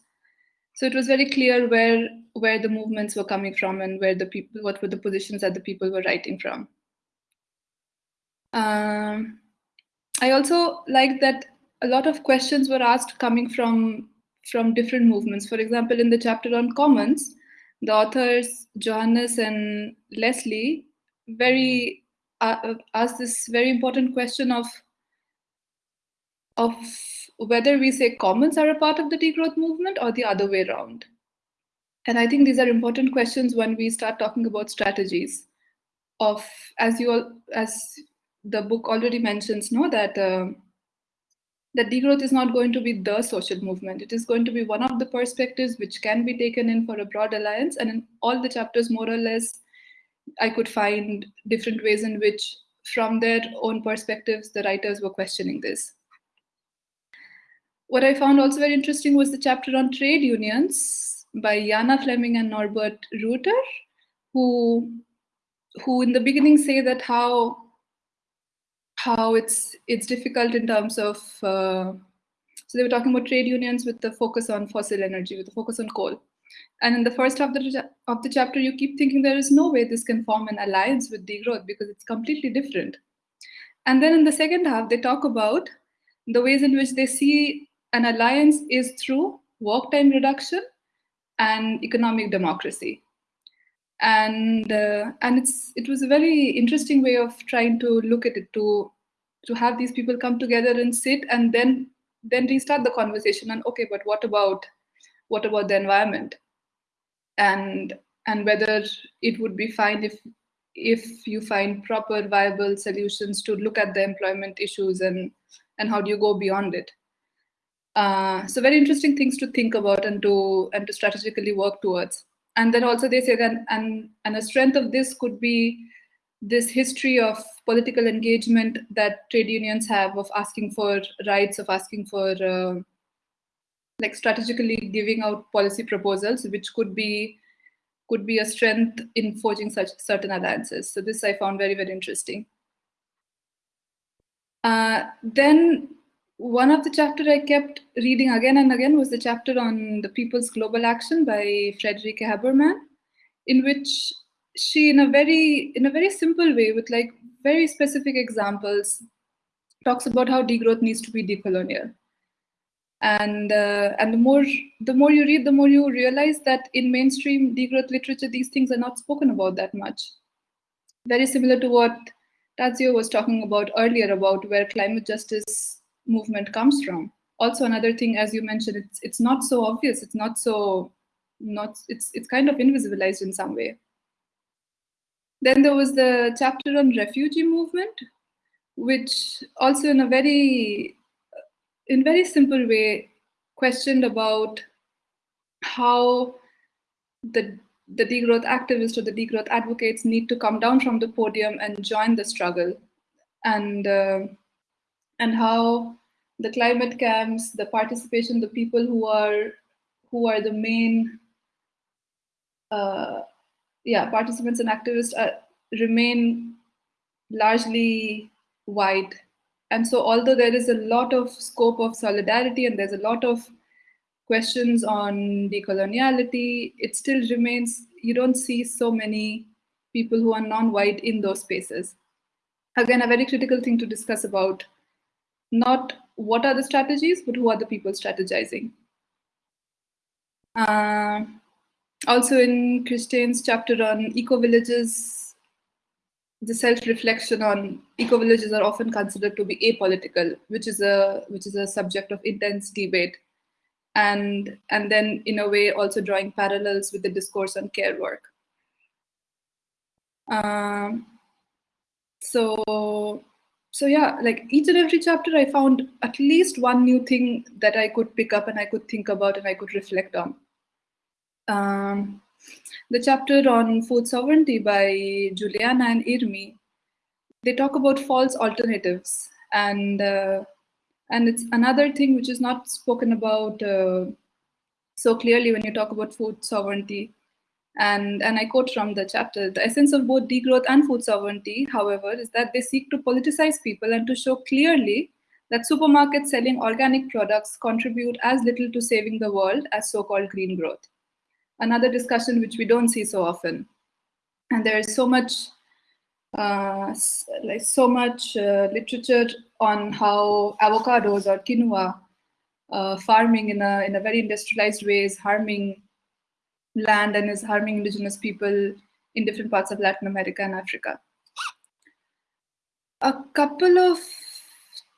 So it was very clear where where the movements were coming from and where the people, what were the positions that the people were writing from. Um, I also like that a lot of questions were asked coming from from different movements. For example, in the chapter on commons, the authors Johannes and Leslie very uh, asked this very important question of of whether we say commons are a part of the degrowth movement or the other way around. And I think these are important questions when we start talking about strategies of, as you all, as the book already mentions, no, that uh, that degrowth is not going to be the social movement. It is going to be one of the perspectives which can be taken in for a broad alliance. And in all the chapters, more or less, I could find different ways in which, from their own perspectives, the writers were questioning this. What I found also very interesting was the chapter on trade unions by Jana Flemming and Norbert Reuter, who, who in the beginning say that how how it's it's difficult in terms of uh, so they were talking about trade unions with the focus on fossil energy, with the focus on coal. And in the first half of the, of the chapter, you keep thinking there is no way this can form an alliance with degrowth because it's completely different. And then in the second half, they talk about the ways in which they see an alliance is through work time reduction and economic democracy. And uh, and it's it was a very interesting way of trying to look at it to to have these people come together and sit and then then restart the conversation and okay but what about what about the environment? And and whether it would be fine if if you find proper viable solutions to look at the employment issues and and how do you go beyond it uh, so very interesting things to think about and to and to strategically work towards. And then also they say that and and a strength of this could be this history of political engagement that trade unions have of asking for rights of asking for uh, like strategically giving out policy proposals which could be could be a strength in forging such certain alliances. So this i found very very interesting. Uh, then one of the chapter I kept reading again and again was the chapter on the People's Global Action by Friederike Habermann, in which she, in a very in a very simple way, with like very specific examples, talks about how degrowth needs to be decolonial. And uh, and the more the more you read, the more you realize that in mainstream degrowth literature, these things are not spoken about that much. Very similar to what Tadzio was talking about earlier about where climate justice movement comes from. Also, another thing, as you mentioned, it's it's not so obvious. It's not so not it's it's kind of invisibilized in some way. Then there was the chapter on refugee movement, which also in a very in very simple way questioned about how the the degrowth activists or the degrowth advocates need to come down from the podium and join the struggle and uh, and how the climate camps, the participation, the people who are who are the main uh, yeah participants and activists are, remain largely white. And so although there is a lot of scope of solidarity and there's a lot of questions on decoloniality, it still remains, you don't see so many people who are non-white in those spaces. Again, a very critical thing to discuss about not what are the strategies, but who are the people strategizing. Uh, also in Christine's chapter on eco-villages, the self-reflection on eco-villages are often considered to be apolitical, which is a which is a subject of intense debate. And, and then in a way also drawing parallels with the discourse on care work. Um, so so yeah like each and every chapter i found at least one new thing that i could pick up and i could think about and i could reflect on. Um, the chapter on food sovereignty by juliana and irmi they talk about false alternatives. And uh, and it's another thing which is not spoken about uh, so clearly when you talk about food sovereignty and, and I quote from the chapter, the essence of both degrowth and food sovereignty, however, is that they seek to politicize people and to show clearly that supermarkets selling organic products contribute as little to saving the world as so-called green growth. Another discussion which we don't see so often. And there is so much uh, like so much uh, literature on how avocados or quinoa uh, farming in a in a very industrialized way is harming land and is harming indigenous people in different parts of Latin America and Africa. A couple of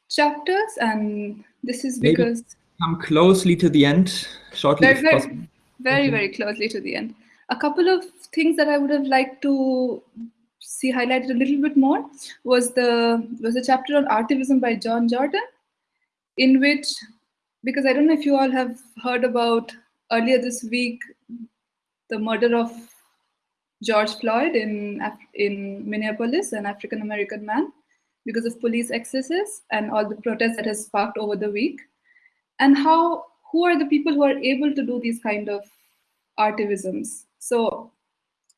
chapters, and this is Maybe because come closely to the end shortly very, very, very, very closely to the end. A couple of things that I would have liked to see highlighted a little bit more was the was a chapter on artivism by John Jordan, in which because I don't know if you all have heard about earlier this week the murder of George Floyd in Af- in Minneapolis, an African American man, because of police excesses and all the protests that has sparked over the week, and how who are the people who are able to do these kind of artivisms? So,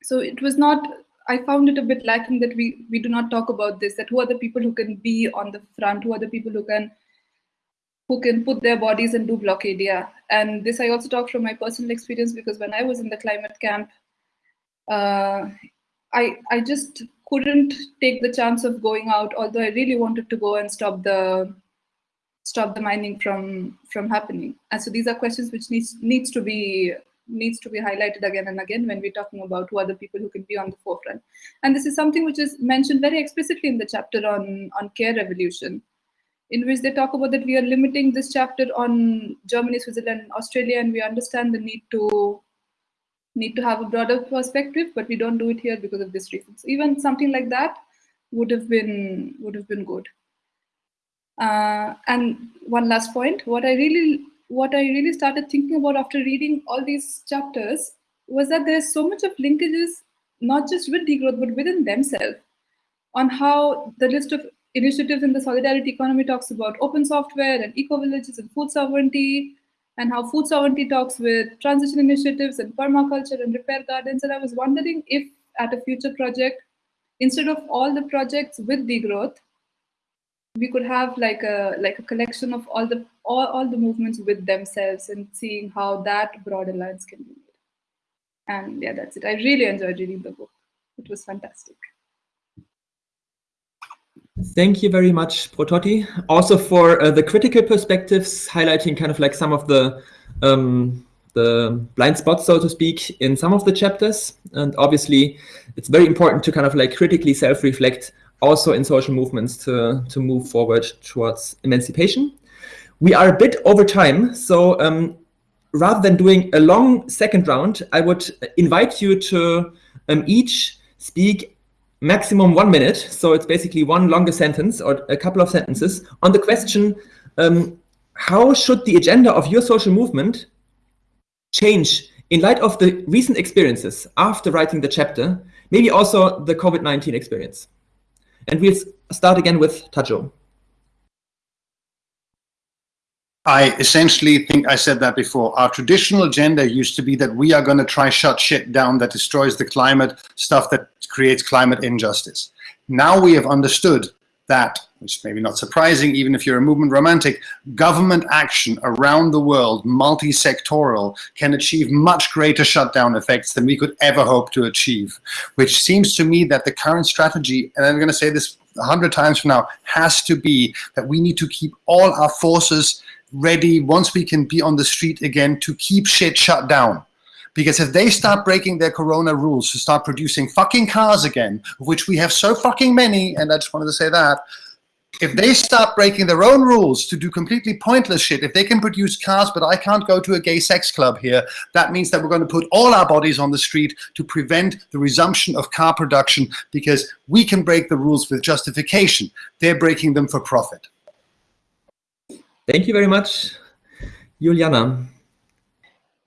so it was not. I found it a bit lacking that we we do not talk about this. That who are the people who can be on the front? Who are the people who can who can put their bodies and do blockade yeah and this i also talk from my personal experience because when i was in the climate camp uh, i i just couldn't take the chance of going out although i really wanted to go and stop the stop the mining from from happening. And so these are questions which needs needs to be needs to be highlighted again and again when we're talking about who are the people who can be on the forefront. And this is something which is mentioned very explicitly in the chapter on on care revolution in which they talk about that we are limiting this chapter on Germany, Switzerland, and Austria, and we understand the need to need to have a broader perspective, but we don't do it here because of this reason. So even something like that would have been would have been good. Uh, and one last point, what I really what I really started thinking about after reading all these chapters was that there's so much of linkages, not just with degrowth, but within themselves, on how the list of initiatives in the solidarity economy talks about open software and eco-villages and food sovereignty, and how food sovereignty talks with transition initiatives and permaculture and repair gardens. And I was wondering if at a future project, instead of all the projects with degrowth, we could have like a like a collection of all the all, all the movements with themselves and seeing how that broad alliance can be made. And yeah, that's it. I really enjoyed reading the book. It was fantastic. Thank you very much, Brototi. Also for uh, the critical perspectives, highlighting kind of like some of the um, the blind spots, so to speak, in some of the chapters. And obviously, it's very important to kind of like critically self-reflect also in social movements to, to move forward towards emancipation. We are a bit over time, so um, rather than doing a long second round, I would invite you to um, each speak maximum one minute. So it's basically one longer sentence or a couple of sentences on the question, um, how should the agenda of your social movement change in light of the recent experiences after writing the chapter, maybe also the COVID-19 experience? And we'll start again with Tadzio. I essentially think I said that before. Our traditional agenda used to be that we are going to try shut shit down that destroys the climate, stuff that creates climate injustice. Now we have understood that, which may be not surprising, even if you're a movement romantic, government action around the world, multi-sectoral, can achieve much greater shutdown effects than we could ever hope to achieve. Which seems to me that the current strategy, and I'm going to say this a hundred times from now, has to be that we need to keep all our forces ready once we can be on the street again to keep shit shut down. Because if they start breaking their corona rules to start producing fucking cars again, which we have so fucking many, and I just wanted to say that, if they start breaking their own rules to do completely pointless shit, if they can produce cars but I can't go to a gay sex club here, that means that we're going to put all our bodies on the street to prevent the resumption of car production because we can break the rules with justification. They're breaking them for profit. Thank you very much, Juliana.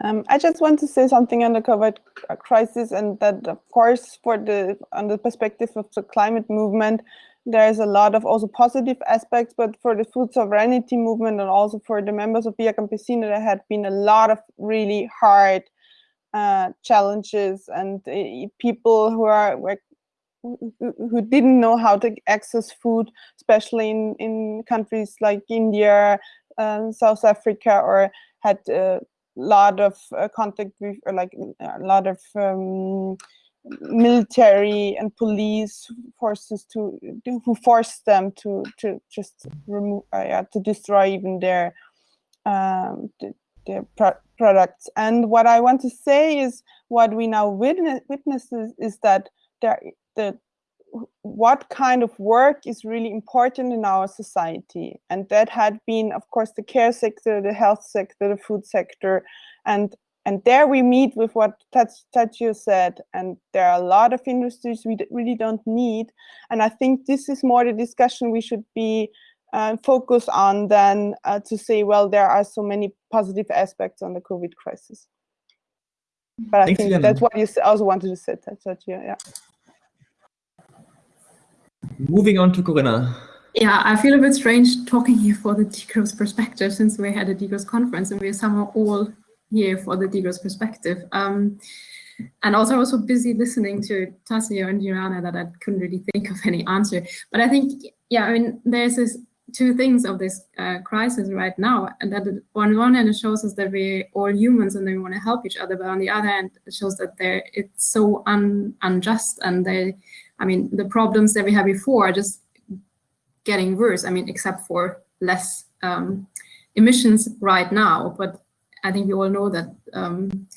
Um, I just want to say something on the COVID crisis, and that, of course, for the on the perspective of the climate movement, there's a lot of also positive aspects, but for the food sovereignty movement and also for the members of Via Campesina, there had been a lot of really hard uh, challenges and uh, people who are who didn't know how to access food, especially in, in countries like India, um, South Africa, or had a lot of uh, contact with, or like a lot of um, military and police forces to who forced them to to just remove uh, yeah, to destroy even their um, their pro products. And what I want to say is what we now witness witnesses is that there what kind of work is really important in our society and that had been of course the care sector the health sector the food sector and and there we meet with what Tadzio said, and there are a lot of industries we really don't need. And I think this is more the discussion we should be uh, focused on than uh, to say, well, there are so many positive aspects on the COVID crisis. But I Thanks, think that's what you also wanted to say, Tadzio, yeah. Moving on to Corinna. Yeah, I feel a bit strange talking here for the degrowth perspective since we had a degrowth conference and we're somehow all here for the degrowth perspective. Um, and also also busy listening to Tadzio and Joanna that I couldn't really think of any answer. But I think, yeah, I mean, there's this two things of this uh, crisis right now, and that on one hand it shows us that we're all humans and we want to help each other, but on the other hand it shows that there it's so un, unjust and they, I mean, the problems that we had before are just getting worse. I mean, except for less um, emissions right now, but I think we all know that um,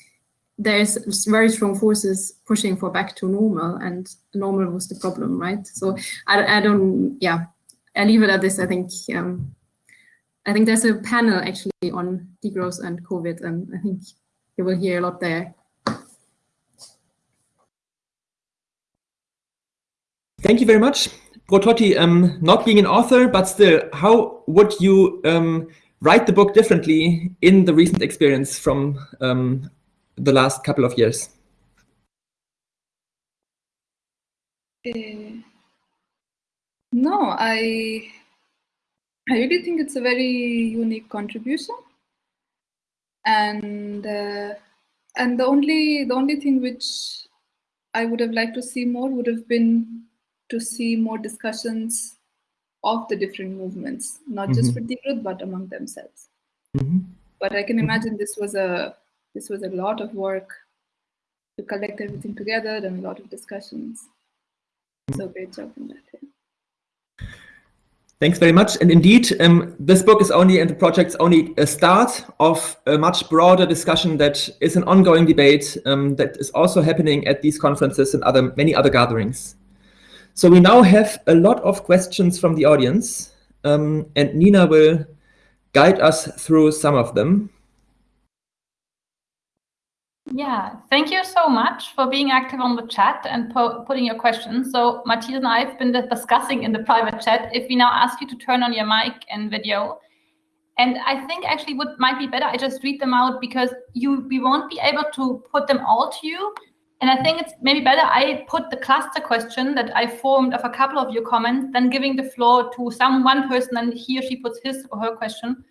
there's very strong forces pushing for back to normal and normal was the problem, right? So I, I don't, yeah, I leave it at this. I think um, I think there's a panel actually on degrowth and COVID, and I think you will hear a lot there. Thank you very much. Brototi, um, not being an author, but still, how would you um, write the book differently in the recent experience from um, the last couple of years? Uh, no, I I really think it's a very unique contribution, and uh, and the only the only thing which I would have liked to see more would have been to see more discussions of the different movements, not mm-hmm. just for degrowth, but among themselves. Mm-hmm. But I can mm-hmm. imagine this was a this was a lot of work to collect everything together and a lot of discussions. So great job on that. Yeah. Thanks very much. And indeed, um, this book is only, and the project's only a start of a much broader discussion that is an ongoing debate um, that is also happening at these conferences and other many other gatherings. So we now have a lot of questions from the audience, um, and Nina will guide us through some of them. Yeah, thank you so much for being active on the chat and putting your questions. So Matthias and I have been discussing in the private chat if we now ask you to turn on your mic and video. And I think actually what might be better, I just read them out because you we won't be able to put them all to you. And I think it's maybe better I put the cluster question that I formed of a couple of your comments than giving the floor to some one person and he or she puts his or her question.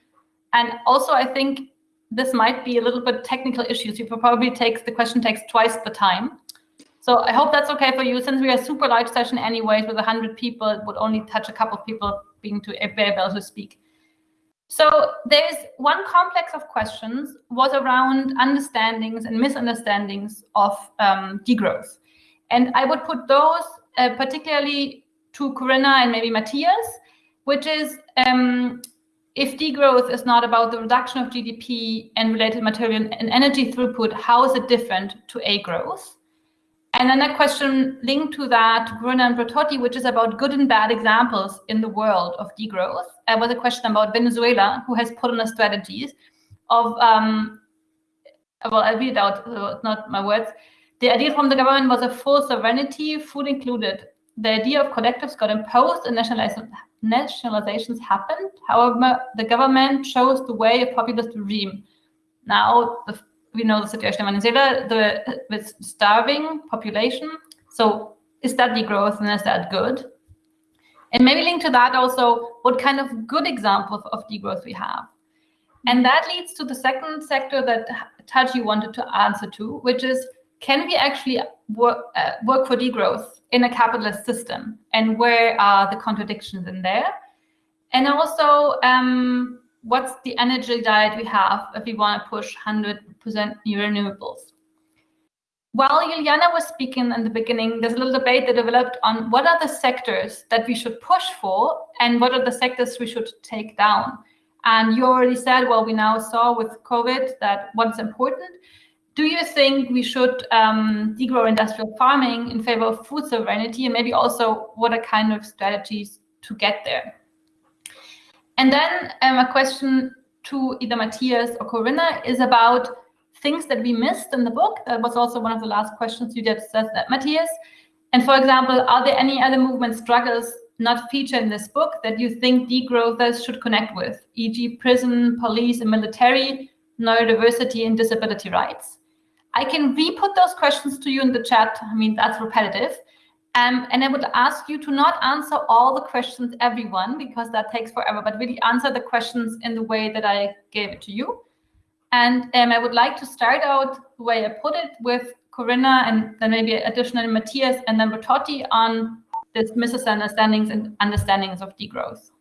And also, I think this might be a little bit technical issues. You probably takes the question takes twice the time. So I hope that's okay for you. Since we are a super large session anyways with 100 people, it would only touch a couple of people being to be able to speak. So there's one complex of questions was around understandings and misunderstandings of um, degrowth. And I would put those uh, particularly to Corinna and maybe Matthias, which is um, if degrowth is not about the reduction of GDP and related material and energy throughput, how is it different to A growth? And then a question linked to that, Corinna and Brototti, which is about good and bad examples in the world of degrowth. There was a question about Venezuela, who has put on a strategy of, um, well, I'll read it out, so not my words. The idea from the government was a full sovereignty, food included. The idea of collectives got imposed and nationalizations happened. However, the government chose the way a populist regime. Now, the we know the situation in Venezuela the, with starving population. So is that degrowth and is that good? And maybe link to that also what kind of good examples of degrowth we have. And that leads to the second sector that Tadzio wanted to answer to, which is can we actually work, uh, work for degrowth in a capitalist system? And where are the contradictions in there? And also, um, what's the energy diet we have if we want to push 100% new renewables. while Juliana was speaking in the beginning, there's a little debate that developed on what are the sectors that we should push for and what are the sectors we should take down. And you already said, well, we now saw with COVID that what's important. Do you think we should um, degrow industrial farming in favor of food sovereignty and maybe also what are kind of strategies to get there? And then um, a question to either Matthias or Corinna is about things that we missed in the book. That was also one of the last questions you did, says that, Matthias. And for example, are there any other movement struggles not featured in this book that you think degrowthers should connect with, e.g. prison, police and military, neurodiversity and disability rights? I can re-put those questions to you in the chat. I mean, that's repetitive. Um, and I would ask you to not answer all the questions, everyone, because that takes forever, but really answer the questions in the way that I gave it to you. And um, I would like to start out the way I put it with Corinna and then maybe additionally Matthias and then Brototi on this misunderstandings and understandings of degrowth.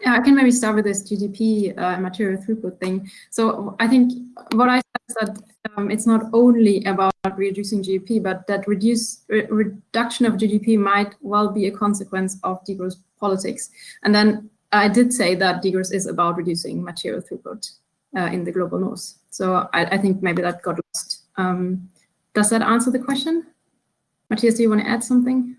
Yeah, I can maybe start with this GDP uh, material throughput thing. So I think what I said is that um, it's not only about reducing GDP, but that reduce re reduction of GDP might well be a consequence of degrowth politics. And then I did say that degrowth is about reducing material throughput uh, in the global north. So I, I, think maybe that got lost. Um, does that answer the question? Matthias, do you want to add something?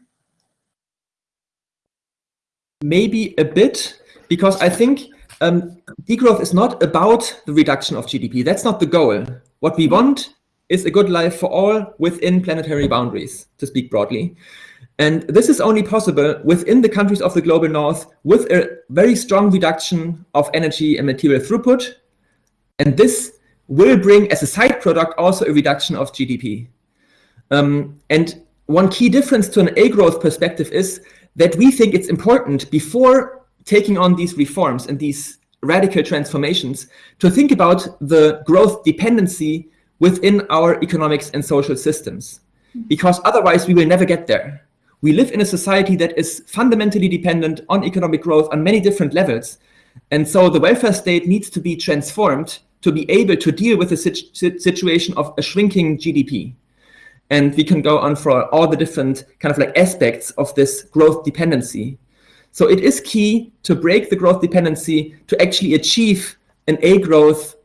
Maybe a bit, because I think um, degrowth is not about the reduction of GDP. That's not the goal. What we want is a good life for all within planetary boundaries, to speak broadly. And this is only possible within the countries of the global north with a very strong reduction of energy and material throughput and this will bring, as a side product, also a reduction of GDP. Um, and one key difference to an A growth perspective is that we think it's important before taking on these reforms and these radical transformations to think about the growth dependency within our economics and social systems. Mm-hmm. Because otherwise we will never get there. We live in a society that is fundamentally dependent on economic growth on many different levels. And so the welfare state needs to be transformed to be able to deal with the situ situation of a shrinking GDP. And we can go on for all the different kind of like aspects of this growth dependency. So it is key to break the growth dependency to actually achieve an A growth,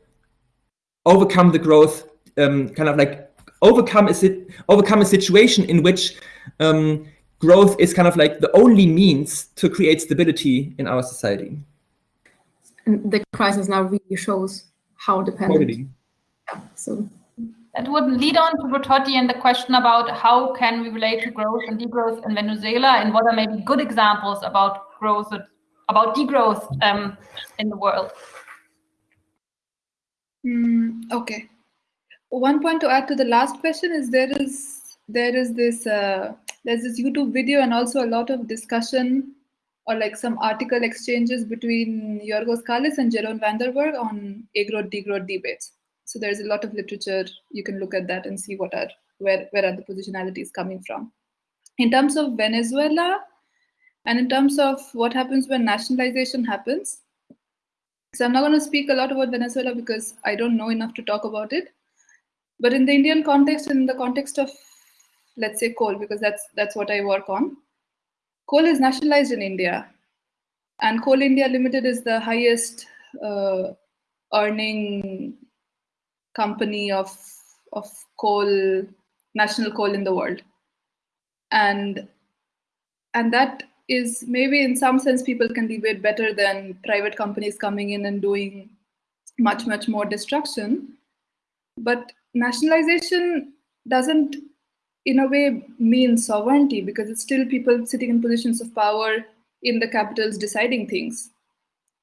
overcome the growth, um, kind of like overcome a, overcome a situation in which um, growth is kind of like the only means to create stability in our society. And the crisis now really shows how dependent. So that would lead on to Brototi and the question about how can we relate to growth and degrowth in Venezuela and what are maybe good examples about growth, about degrowth um, in the world. Mm, okay. One point to add to the last question is there is there is this uh, there's this YouTube video and also a lot of discussion or like some article exchanges between Yorgos Kallis and Jeroen van den Bergh on agrowth degrowth debates. So there's a lot of literature. You can look at that and see what are where where are the positionalities coming from. In terms of Venezuela, and in terms of what happens when nationalization happens. So I'm not going to speak a lot about Venezuela because I don't know enough to talk about it. But in the Indian context, in the context of, let's say, coal, because that's that's what I work on, Coal is nationalized in India, and Coal India Limited is the highest uh, earning company of of coal, national coal in the world, and and that is maybe in some sense people can debate better than private companies coming in and doing much much more destruction, but nationalization doesn't in a way mean sovereignty because it's still people sitting in positions of power in the capitals deciding things.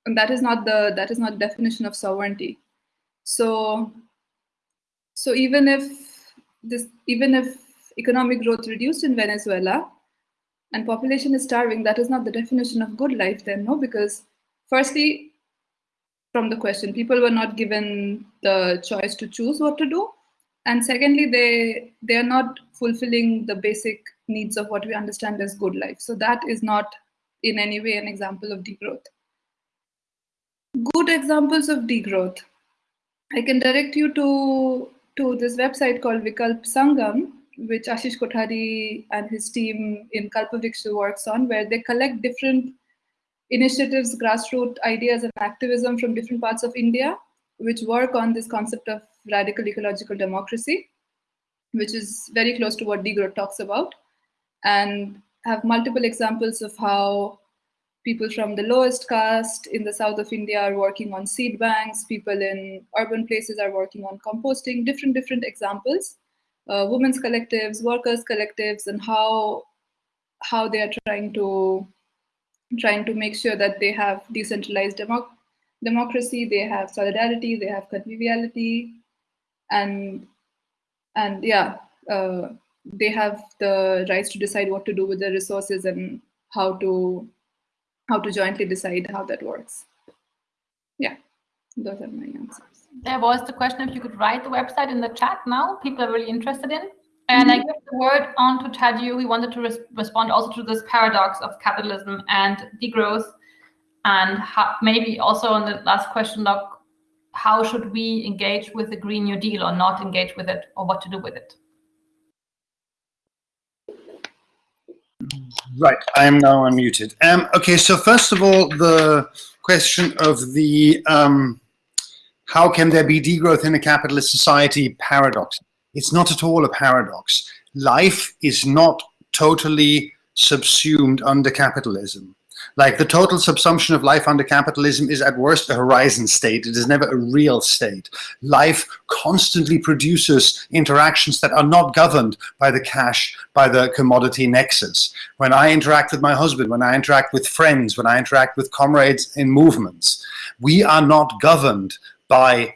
And that is not the that is not definition of sovereignty. So so even if this even if economic growth reduced in venezuela and population is starving that is not the definition of good life then no? Because firstly from the question people were not given the choice to choose what to do. And secondly they they are not fulfilling the basic needs of what we understand as good life. So that is not in any way an example of degrowth. Good examples of degrowth. I can direct you to to this website called Vikalp Sangam, which Ashish Kothari and his team in Kalpavriksha works on, where they collect different initiatives, grassroots ideas and activism from different parts of India, which work on this concept of radical ecological democracy, which is very close to what degrowth talks about, and have multiple examples of how people from the lowest caste in the south of India are working on seed banks, people in urban places are working on composting, different, different examples, uh, women's collectives, workers collectives, and how, how they are trying to, trying to make sure that they have decentralized democ democracy, they have solidarity, they have conviviality, and, and yeah, uh, they have the rights to decide what to do with their resources and how to how to jointly decide how that works. Yeah, those are my answers. There was the question if you could write the website in the chat now. People are really interested in. And. I mm-hmm. give the word on to Tadzio. He wanted to res respond also to this paradox of capitalism and degrowth. And maybe also on the last question, like, how should we engage with the Green New Deal or not engage with it or what to do with it? Right, I am now unmuted. Um, okay, so first of all, the question of the um, how can there be degrowth in a capitalist society paradox. It's not at all a paradox. Life is not totally subsumed under capitalism. Like the total subsumption of life under capitalism is at worst a horizon state. It is never a real state. Life constantly produces interactions that are not governed by the cash, by the commodity nexus. When I interact with my husband, when I interact with friends, when I interact with comrades in movements, we are not governed by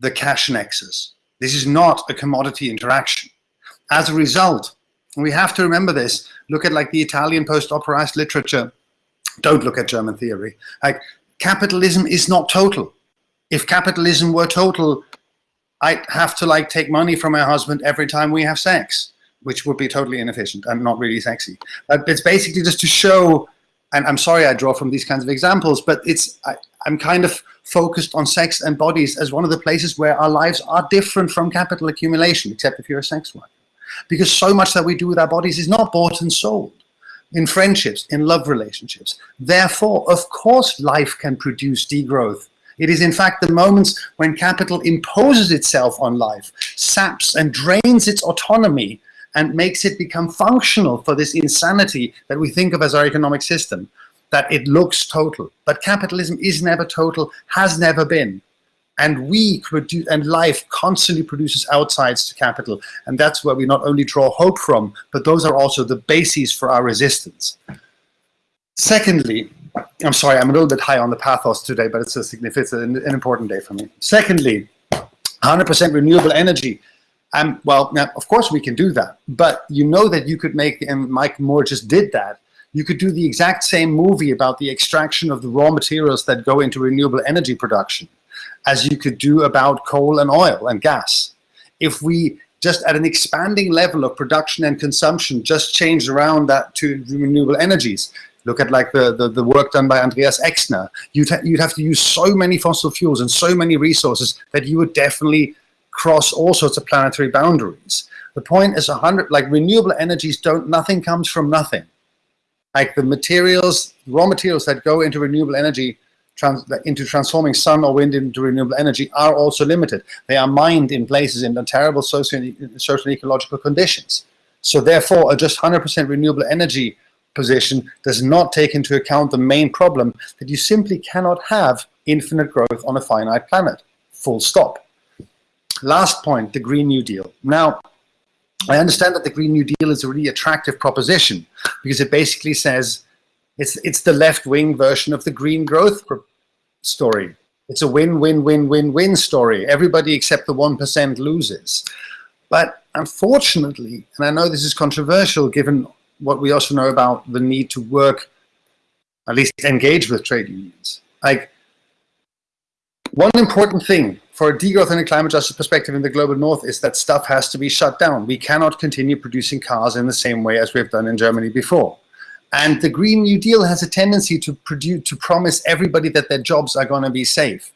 the cash nexus. This is not a commodity interaction. As a result, we have to remember this, look at like the Italian post-operaist literature, don't look at German theory. Like capitalism is not total. If capitalism were total, I'd have to like take money from my husband every time we have sex, which would be totally inefficient and not really sexy. But it's basically just to show, and I'm sorry I draw from these kinds of examples, but it's I, I'm kind of focused on sex and bodies as one of the places where our lives are different from capital accumulation, except if you're a sex worker. Because so much that we do with our bodies is not bought and sold in friendships, in love relationships. Therefore, of course, life can produce degrowth. It is in fact the moments when capital imposes itself on life, saps and drains its autonomy and makes it become functional for this insanity that we think of as our economic system, that it looks total. But capitalism is never total, has never been and we produce and life constantly produces outsides to capital. And that's where we not only draw hope from but those are also the bases for our resistance. Secondly i'm sorry i'm a little bit high on the pathos today but it's a significant an, important day for me. Secondly 100% renewable energy. Um, well now of course we can do that but you know that you could make and mike moore just did that. You could do the exact same movie about the extraction of the raw materials that go into renewable energy production as you could do about coal and oil and gas. If we just at an expanding level of production and consumption just change around that to renewable energies, look at like the, the, the work done by Andreas Exner, you'd, ha you'd have to use so many fossil fuels and so many resources that you would definitely cross all sorts of planetary boundaries. The point is a hundred, like renewable energies don't, nothing comes from nothing. Like the materials, raw materials that go into renewable energy trans into transforming sun or wind into renewable energy are also limited. They are mined in places in terrible social and ecological conditions. So therefore, a just 100% renewable energy position does not take into account the main problem that you simply cannot have infinite growth on a finite planet. Full stop. Last point, the Green New Deal. Now, I understand that the Green New Deal is a really attractive proposition because it basically says it's, it's the left-wing version of the green growth story. It's a win-win-win-win-win story. Everybody except the 1% loses. But unfortunately, and I know this is controversial given what we also know about the need to work, at least engage with trade unions. Like, one important thing for a degrowth and a climate justice perspective in the global north is that stuff has to be shut down. We cannot continue producing cars in the same way as we've done in Germany before. And the Green New Deal has a tendency to produce, to promise everybody that their jobs are going to be safe.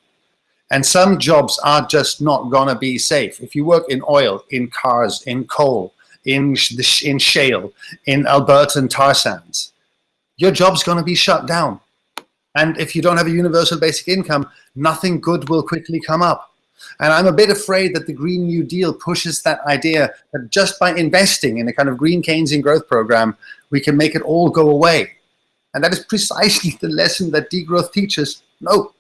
And some jobs are just not gonna be safe. If you work in oil, in cars, in coal, in, in shale, in Albertan tar sands, your job's gonna be shut down. And if you don't have a universal basic income, nothing good will quickly come up. And I'm a bit afraid that the Green New Deal pushes that idea that just by investing in a kind of green Keynesian growth program, we can make it all go away. And that is precisely the lesson that degrowth teaches. No,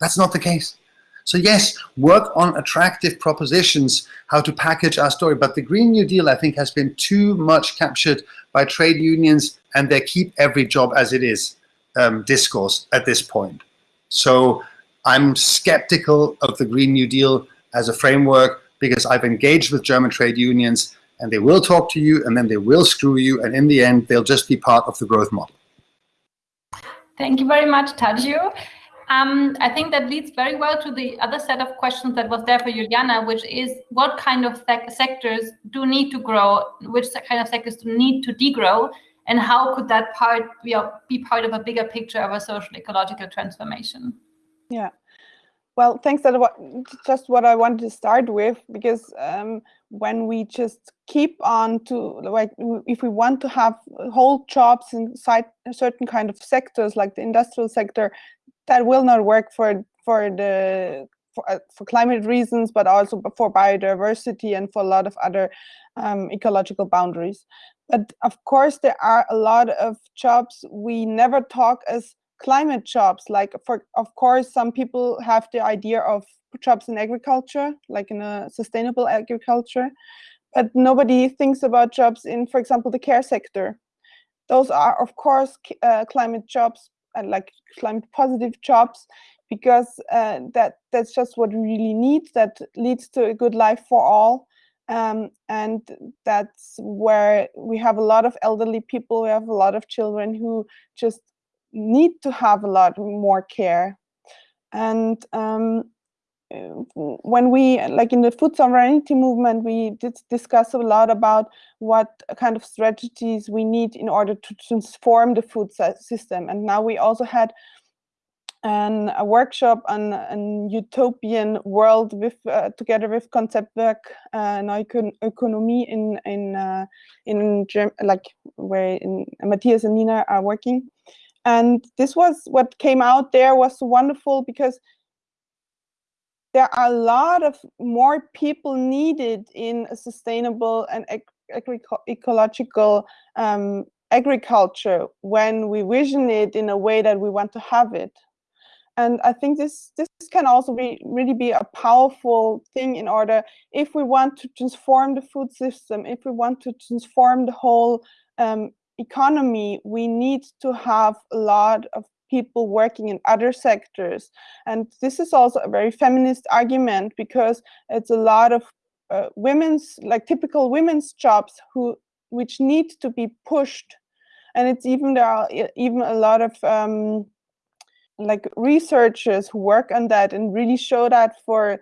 that's not the case. So yes, work on attractive propositions, how to package our story. But the Green New Deal, I think, has been too much captured by trade unions and their keep every job as it is um, discourse at this point. So I'm skeptical of the Green New Deal as a framework because I've engaged with German trade unions and they will talk to you and then they will screw you and in the end they'll just be part of the growth model. Thank you very much, Tadzio. Um, I think that leads very well to the other set of questions that was there for Juliana, which is what kind of sectors do need to grow, which kind of sectors do need to degrow, and how could that part be, be part of a bigger picture of a social ecological transformation? Yeah. Well, thanks. That just what I wanted to start with, because um, when we just keep on to like, if we want to have whole jobs inside certain kind of sectors, like the industrial sector, that will not work for for the for, uh, for climate reasons, but also for biodiversity and for a lot of other um, ecological boundaries. But of course, there are a lot of jobs we never talk as climate jobs. Like, for of course, some people have the idea of jobs in agriculture, like in a sustainable agriculture, but nobody thinks about jobs in, for example, the care sector. Those are, of course, uh, climate jobs and like climate positive jobs because uh, that that's just what we really need that leads to a good life for all um, and that's where we have a lot of elderly people we have a lot of children who just need to have a lot more care. And um, when we like in the food sovereignty movement we did discuss a lot about what kind of strategies we need in order to transform the food system. And now we also had an, a workshop on an utopian world with uh, together with Konzeptwerk uh, Neue in in uh, in Germ like where in, Matthias and Nina are working, and this was what came out there was wonderful because there are a lot of more people needed in a sustainable and ecological um, agriculture when we vision it in a way that we want to have it. And I think this this can also be really be a powerful thing in order if we want to transform the food system, if we want to transform the whole um, economy, we need to have a lot of people working in other sectors. And this is also a very feminist argument because it's a lot of uh, women's, like typical women's jobs who which need to be pushed. And it's even there are even a lot of um, like researchers who work on that and really show that for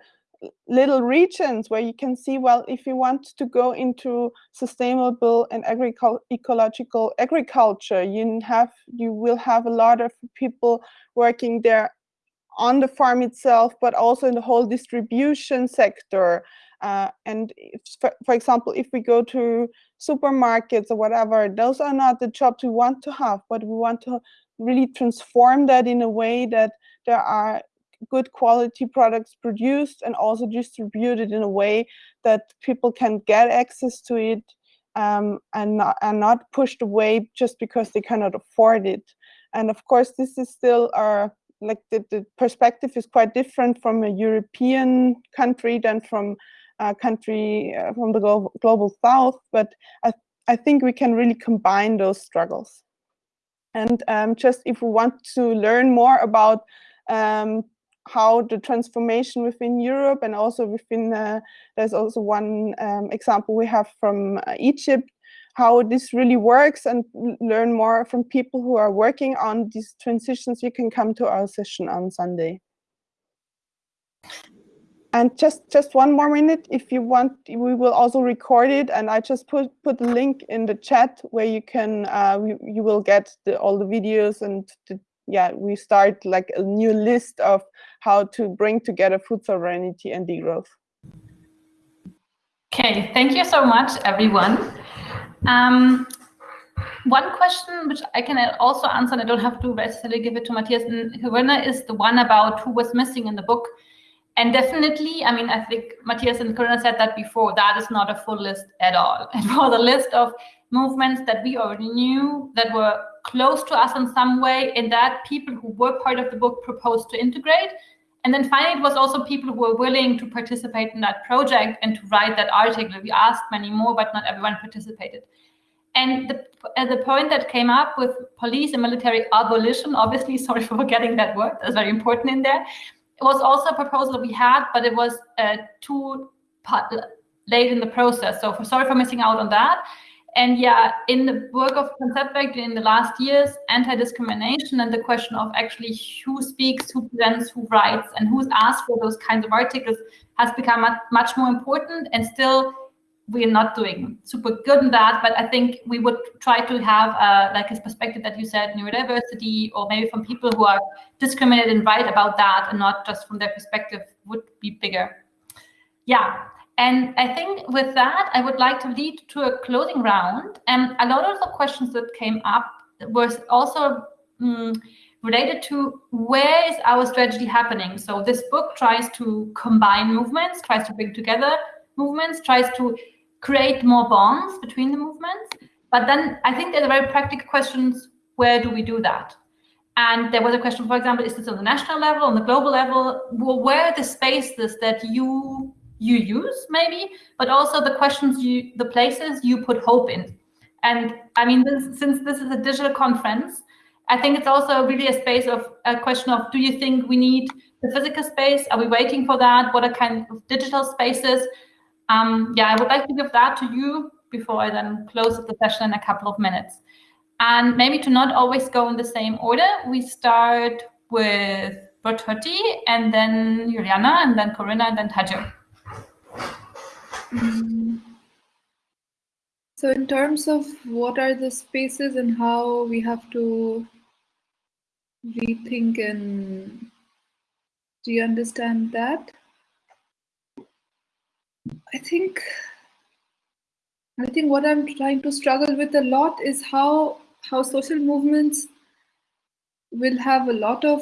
little regions where you can see, well, if you want to go into sustainable and ecological agriculture, you have you will have a lot of people working there on the farm itself, but also in the whole distribution sector. Uh, and if, for, for example, if we go to supermarkets or whatever, those are not the jobs we want to have, but we want to really transform that in a way that there are good quality products produced and also distributed in a way that people can get access to it um, and, not, and not pushed away just because they cannot afford it. And of course, this is still our, like the, the perspective is quite different from a European country than from a country uh, from the global, global south, but I, I think we can really combine those struggles. And um, just if we want to learn more about um, how the transformation within Europe and also within, uh, there's also one um, example we have from uh, Egypt, how this really works and learn more from people who are working on these transitions, you can come to our session on Sunday. And just just one more minute, if you want, we will also record it, and I just put put the link in the chat where you can uh, you, you will get the, all the videos and the yeah, we start like a new list of how to bring together food sovereignty and degrowth. Okay, thank you so much, everyone. Um, one question which I can also answer, and I don't have to necessarily give it to Matthias and Corinna, is the one about who was missing in the book. And definitely, I mean, I think Matthias and Corinna said that before, that is not a full list at all. It was a list of movements that we already knew that were close to us in some way, and that people who were part of the book proposed to integrate. And then finally, it was also people who were willing to participate in that project and to write that article. We asked many more, but not everyone participated. And the, uh, the point that came up with police and military abolition, obviously, sorry for forgetting that word, that's very important in there. It was also a proposal we had, but it was uh, too late in the process. So for, sorry for missing out on that. And yeah, in the work of Konzeptwerk in the last years, anti-discrimination and the question of actually who speaks, who presents, who writes, and who's asked for those kinds of articles has become much more important. And still, we're not doing super good in that. But I think we would try to have uh, like a perspective that you said, neurodiversity, or maybe from people who are discriminated and write about that, and not just from their perspective, would be bigger. Yeah, and I think with that, I would like to lead to a closing round. And a lot of the questions that came up was also um, related to where is our strategy happening? So this book tries to combine movements, tries to bring together movements, tries to create more bonds between the movements. But then I think there's a very practical questions, where do we do that? And there was a question, for example, is this on the national level, on the global level? Well, where are the spaces that you you use maybe, but also the questions you, the places you put hope in. And I mean, this, since this is a digital conference, I think it's also really a space of a question of, do you think we need the physical space? Are we waiting for that? What are kind of digital spaces? Um, yeah, I would like to give that to you before I then close the session in a couple of minutes. And maybe to not always go in the same order, we start with Brototi and then Juliana and then Corinna and then Tadzio. Mm. So in terms of what are the spaces and how we have to rethink and do you understand that? I think I think what I'm trying to struggle with a lot is how how social movements will have a lot of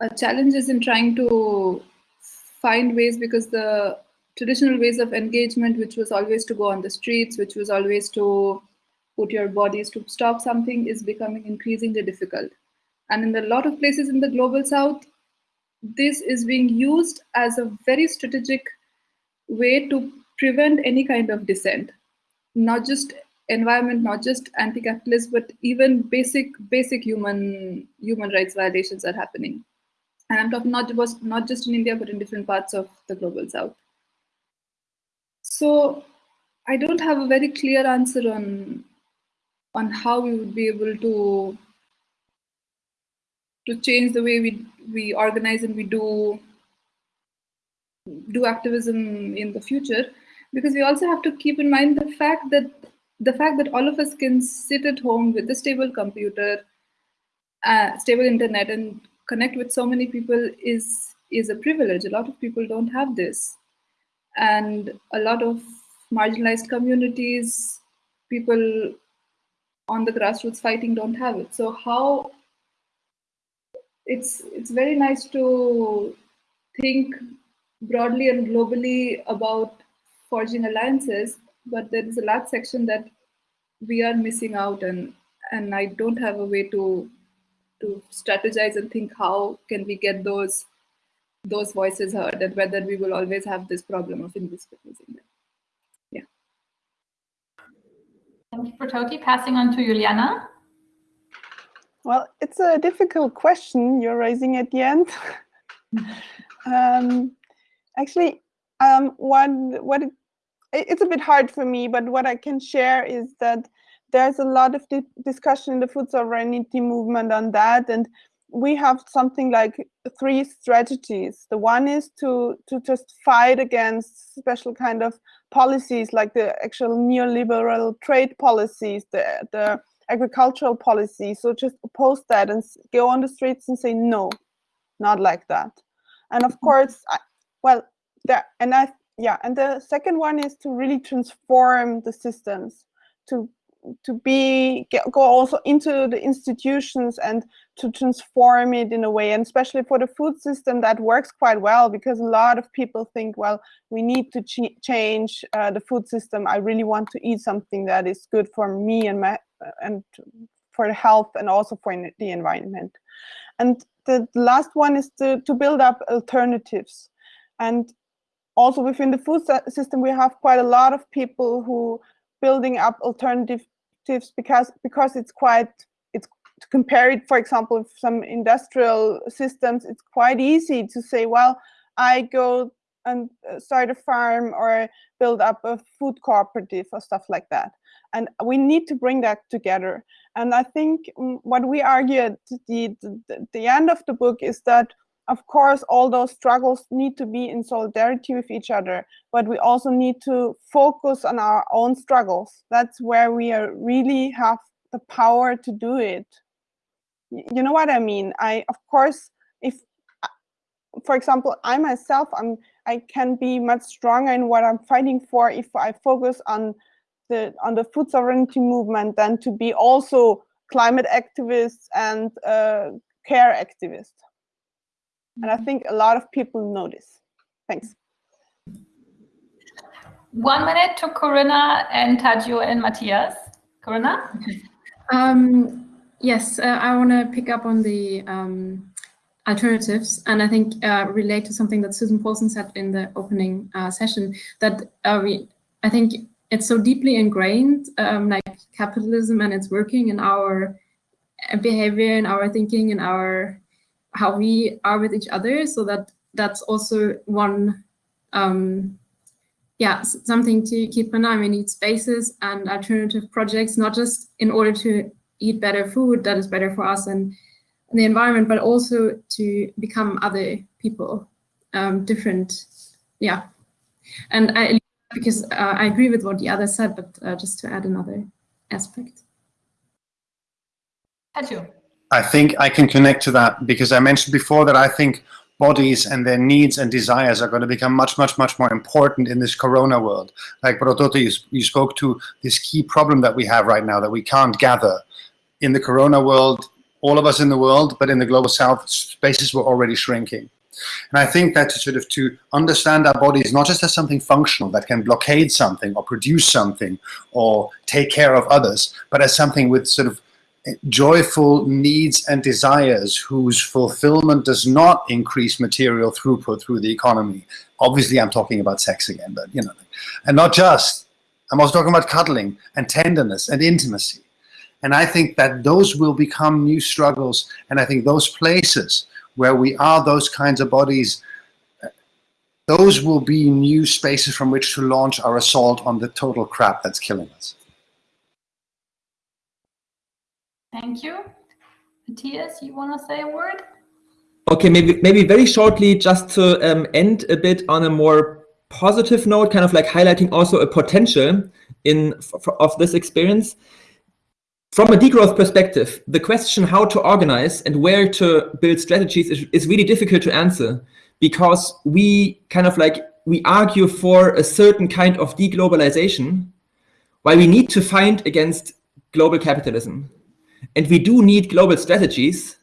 uh, challenges in trying to find ways because the traditional ways of engagement, which was always to go on the streets, which was always to put your bodies to stop something, is becoming increasingly difficult. And in a lot of places in the global south, this is being used as a very strategic way to prevent any kind of dissent, not just environment, not just anti-capitalist, but even basic basic human human rights violations are happening. And I'm talking not just not just in India, but in different parts of the global south. So I don't have a very clear answer on on how we would be able to to change the way we we organize and we do do activism in the future. Because we also have to keep in mind the fact that the fact that all of us can sit at home with a stable computer uh, stable internet and connect with so many people is is a privilege. A lot of people don't have this and a lot of marginalized communities, people on the grassroots fighting don't have it. So how it's it's very nice to think broadly and globally about forging alliances, but there is a large section that we are missing out and and I don't have a way to to strategize and think how can we get those those voices heard and whether we will always have this problem of invisibilizing them. Yeah. Thank you Brototi. Passing on to Juliana. Well, it's a difficult question you're raising at the end. um, actually, um, one, what it, it's a bit hard for me, but what I can share is that there's a lot of di discussion in the food sovereignty movement on that. And we have something like three strategies. The one is to to just fight against special kind of policies like the actual neoliberal trade policies, the the agricultural policy. So just oppose that and go on the streets and say no, not like that. And of mm-hmm. course, I, well, there and I yeah, and the second one is to really transform the systems to to be get, go also into the institutions and to transform it in a way and especially for the food system that works quite well because a lot of people think well we need to ch change uh, the food system. I really want to eat something that is good for me and my and for health and also for the environment. And the last one is to, to build up alternatives. And also within the food system we have quite a lot of people who building up alternative because because it's quite it's to compare it for example with some industrial systems it's quite easy to say well i go and uh, start a farm or build up a food cooperative or stuff like that. And we need to bring that together. And i think mm, what we argue at the, the, the end of the book is that of course, all those struggles need to be in solidarity with each other, but we also need to focus on our own struggles. That's where we really have the power to do it. You know what I mean? I, of course, if, uh, for example, I myself, I'm, I can be much stronger in what I'm fighting for if I focus on the on the food sovereignty movement than to be also climate activists and uh, care activists. And I think a lot of people know this. Thanks. One minute to Corinna and Tadzio and Matthias. Corinna? Um, yes, uh, I want to pick up on the um, alternatives and I think uh, relate to something that Susan Paulson said in the opening uh, session that uh, we, I think it's so deeply ingrained, um, like capitalism and it's working in our behavior, in our thinking, in our how we are with each other. So that that's also one, um, yeah, something to keep in mind We need spaces and alternative projects, not just in order to eat better food that is better for us and, the environment, but also to become other people, um, different, yeah. And I, because uh, I agree with what the other said, but uh, just to add another aspect. Tadzio. I think I can connect to that because I mentioned before that I think bodies and their needs and desires are going to become much, much, much more important in this corona world. Like Brototi, you, you spoke to this key problem that we have right now that we can't gather. In the corona world, all of us in the world, but in the global south, spaces were already shrinking. And I think that to sort of to understand our bodies not just as something functional that can blockade something or produce something or take care of others, but as something with sort of joyful needs and desires whose fulfillment does not increase material throughput through the economy. Obviously, I'm talking about sex again, but you know, and not just. I'm also talking about cuddling and tenderness and intimacy. And I think that those will become new struggles. And I think those places where we are those kinds of bodies, those will be new spaces from which to launch our assault on the total crap that's killing us. Thank you. Matthias, you want to say a word? Okay, maybe maybe very shortly, just to um, end a bit on a more positive note, kind of like highlighting also a potential in of this experience. From a degrowth perspective, the question how to organize and where to build strategies is, is really difficult to answer because we kind of like we argue for a certain kind of deglobalization while we need to fight against global capitalism. And we do need global strategies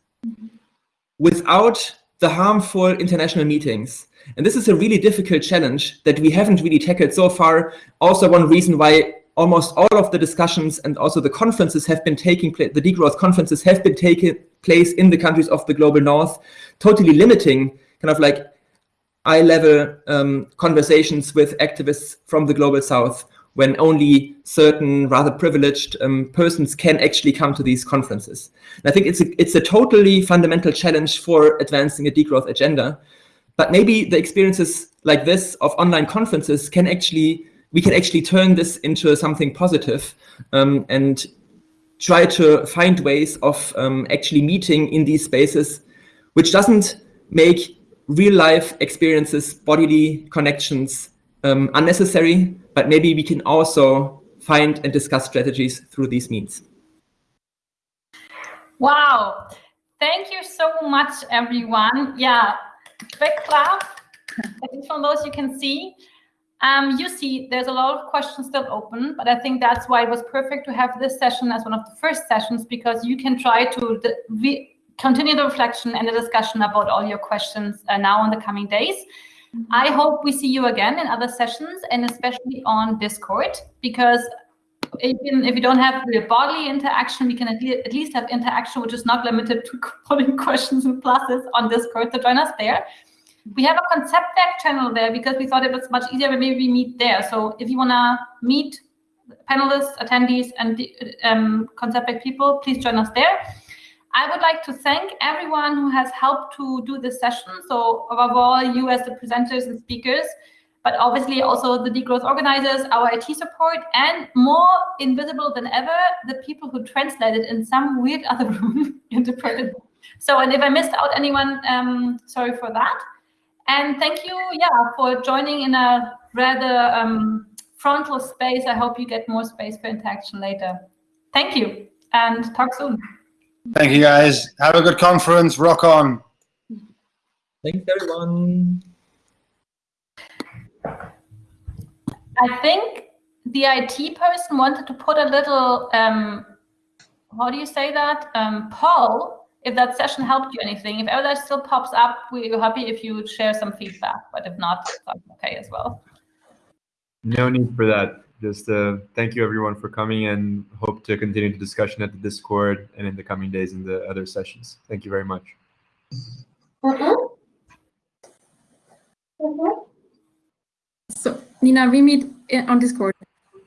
without the harmful international meetings. And this is a really difficult challenge that we haven't really tackled so far. Also one reason why almost all of the discussions and also the conferences have been taking place, the degrowth conferences have been taking place in the countries of the global north, totally limiting kind of like eye-level um, conversations with activists from the global south when only certain rather privileged um, persons can actually come to these conferences. And I think it's a, it's a totally fundamental challenge for advancing a degrowth agenda. But maybe the experiences like this of online conferences can actually, we can actually turn this into something positive, um, and try to find ways of um, actually meeting in these spaces, which doesn't make real life experiences, bodily connections um, unnecessary, but maybe we can also find and discuss strategies through these means. Wow. Thank you so much, everyone. Yeah, big clap. From those you can see. Um, you see, there's a lot of questions still open, but I think that's why it was perfect to have this session as one of the first sessions because you can try to continue the reflection and the discussion about all your questions uh, now in the coming days. Mm -hmm. I hope we see you again in other sessions and especially on Discord because even if we don't have the bodily interaction, we can at, least have interaction which is not limited to putting questions and pluses on Discord. So join us there. We have a Konzeptwerk channel there because we thought it was much easier when maybe we meet there. So if you want to meet panelists, attendees, and um, Konzeptwerk people, please join us there. I would like to thank everyone who has helped to do this session. So above all, you as the presenters and speakers, but obviously also the degrowth organizers, our IT support, and more invisible than ever, the people who translated in some weird other room interpreted. So, and if I missed out anyone, um, sorry for that. And thank you, yeah, for joining in a rather um, frontal space. I hope you get more space for interaction later. Thank you, and talk soon. Thank you, guys. Have a good conference. Rock on. Thanks, everyone. I think the IT person wanted to put a little, um, how do you say that? Um, poll, if that session helped you anything. If ever that still pops up, we're happy if you share some feedback, but if not, that's okay as well. No need for that just uh, thank you everyone for coming and hope to continue the discussion at the Discord and in the coming days in the other sessions. Thank you very much. Mm -hmm. Mm -hmm. So Nina, we meet on Discord.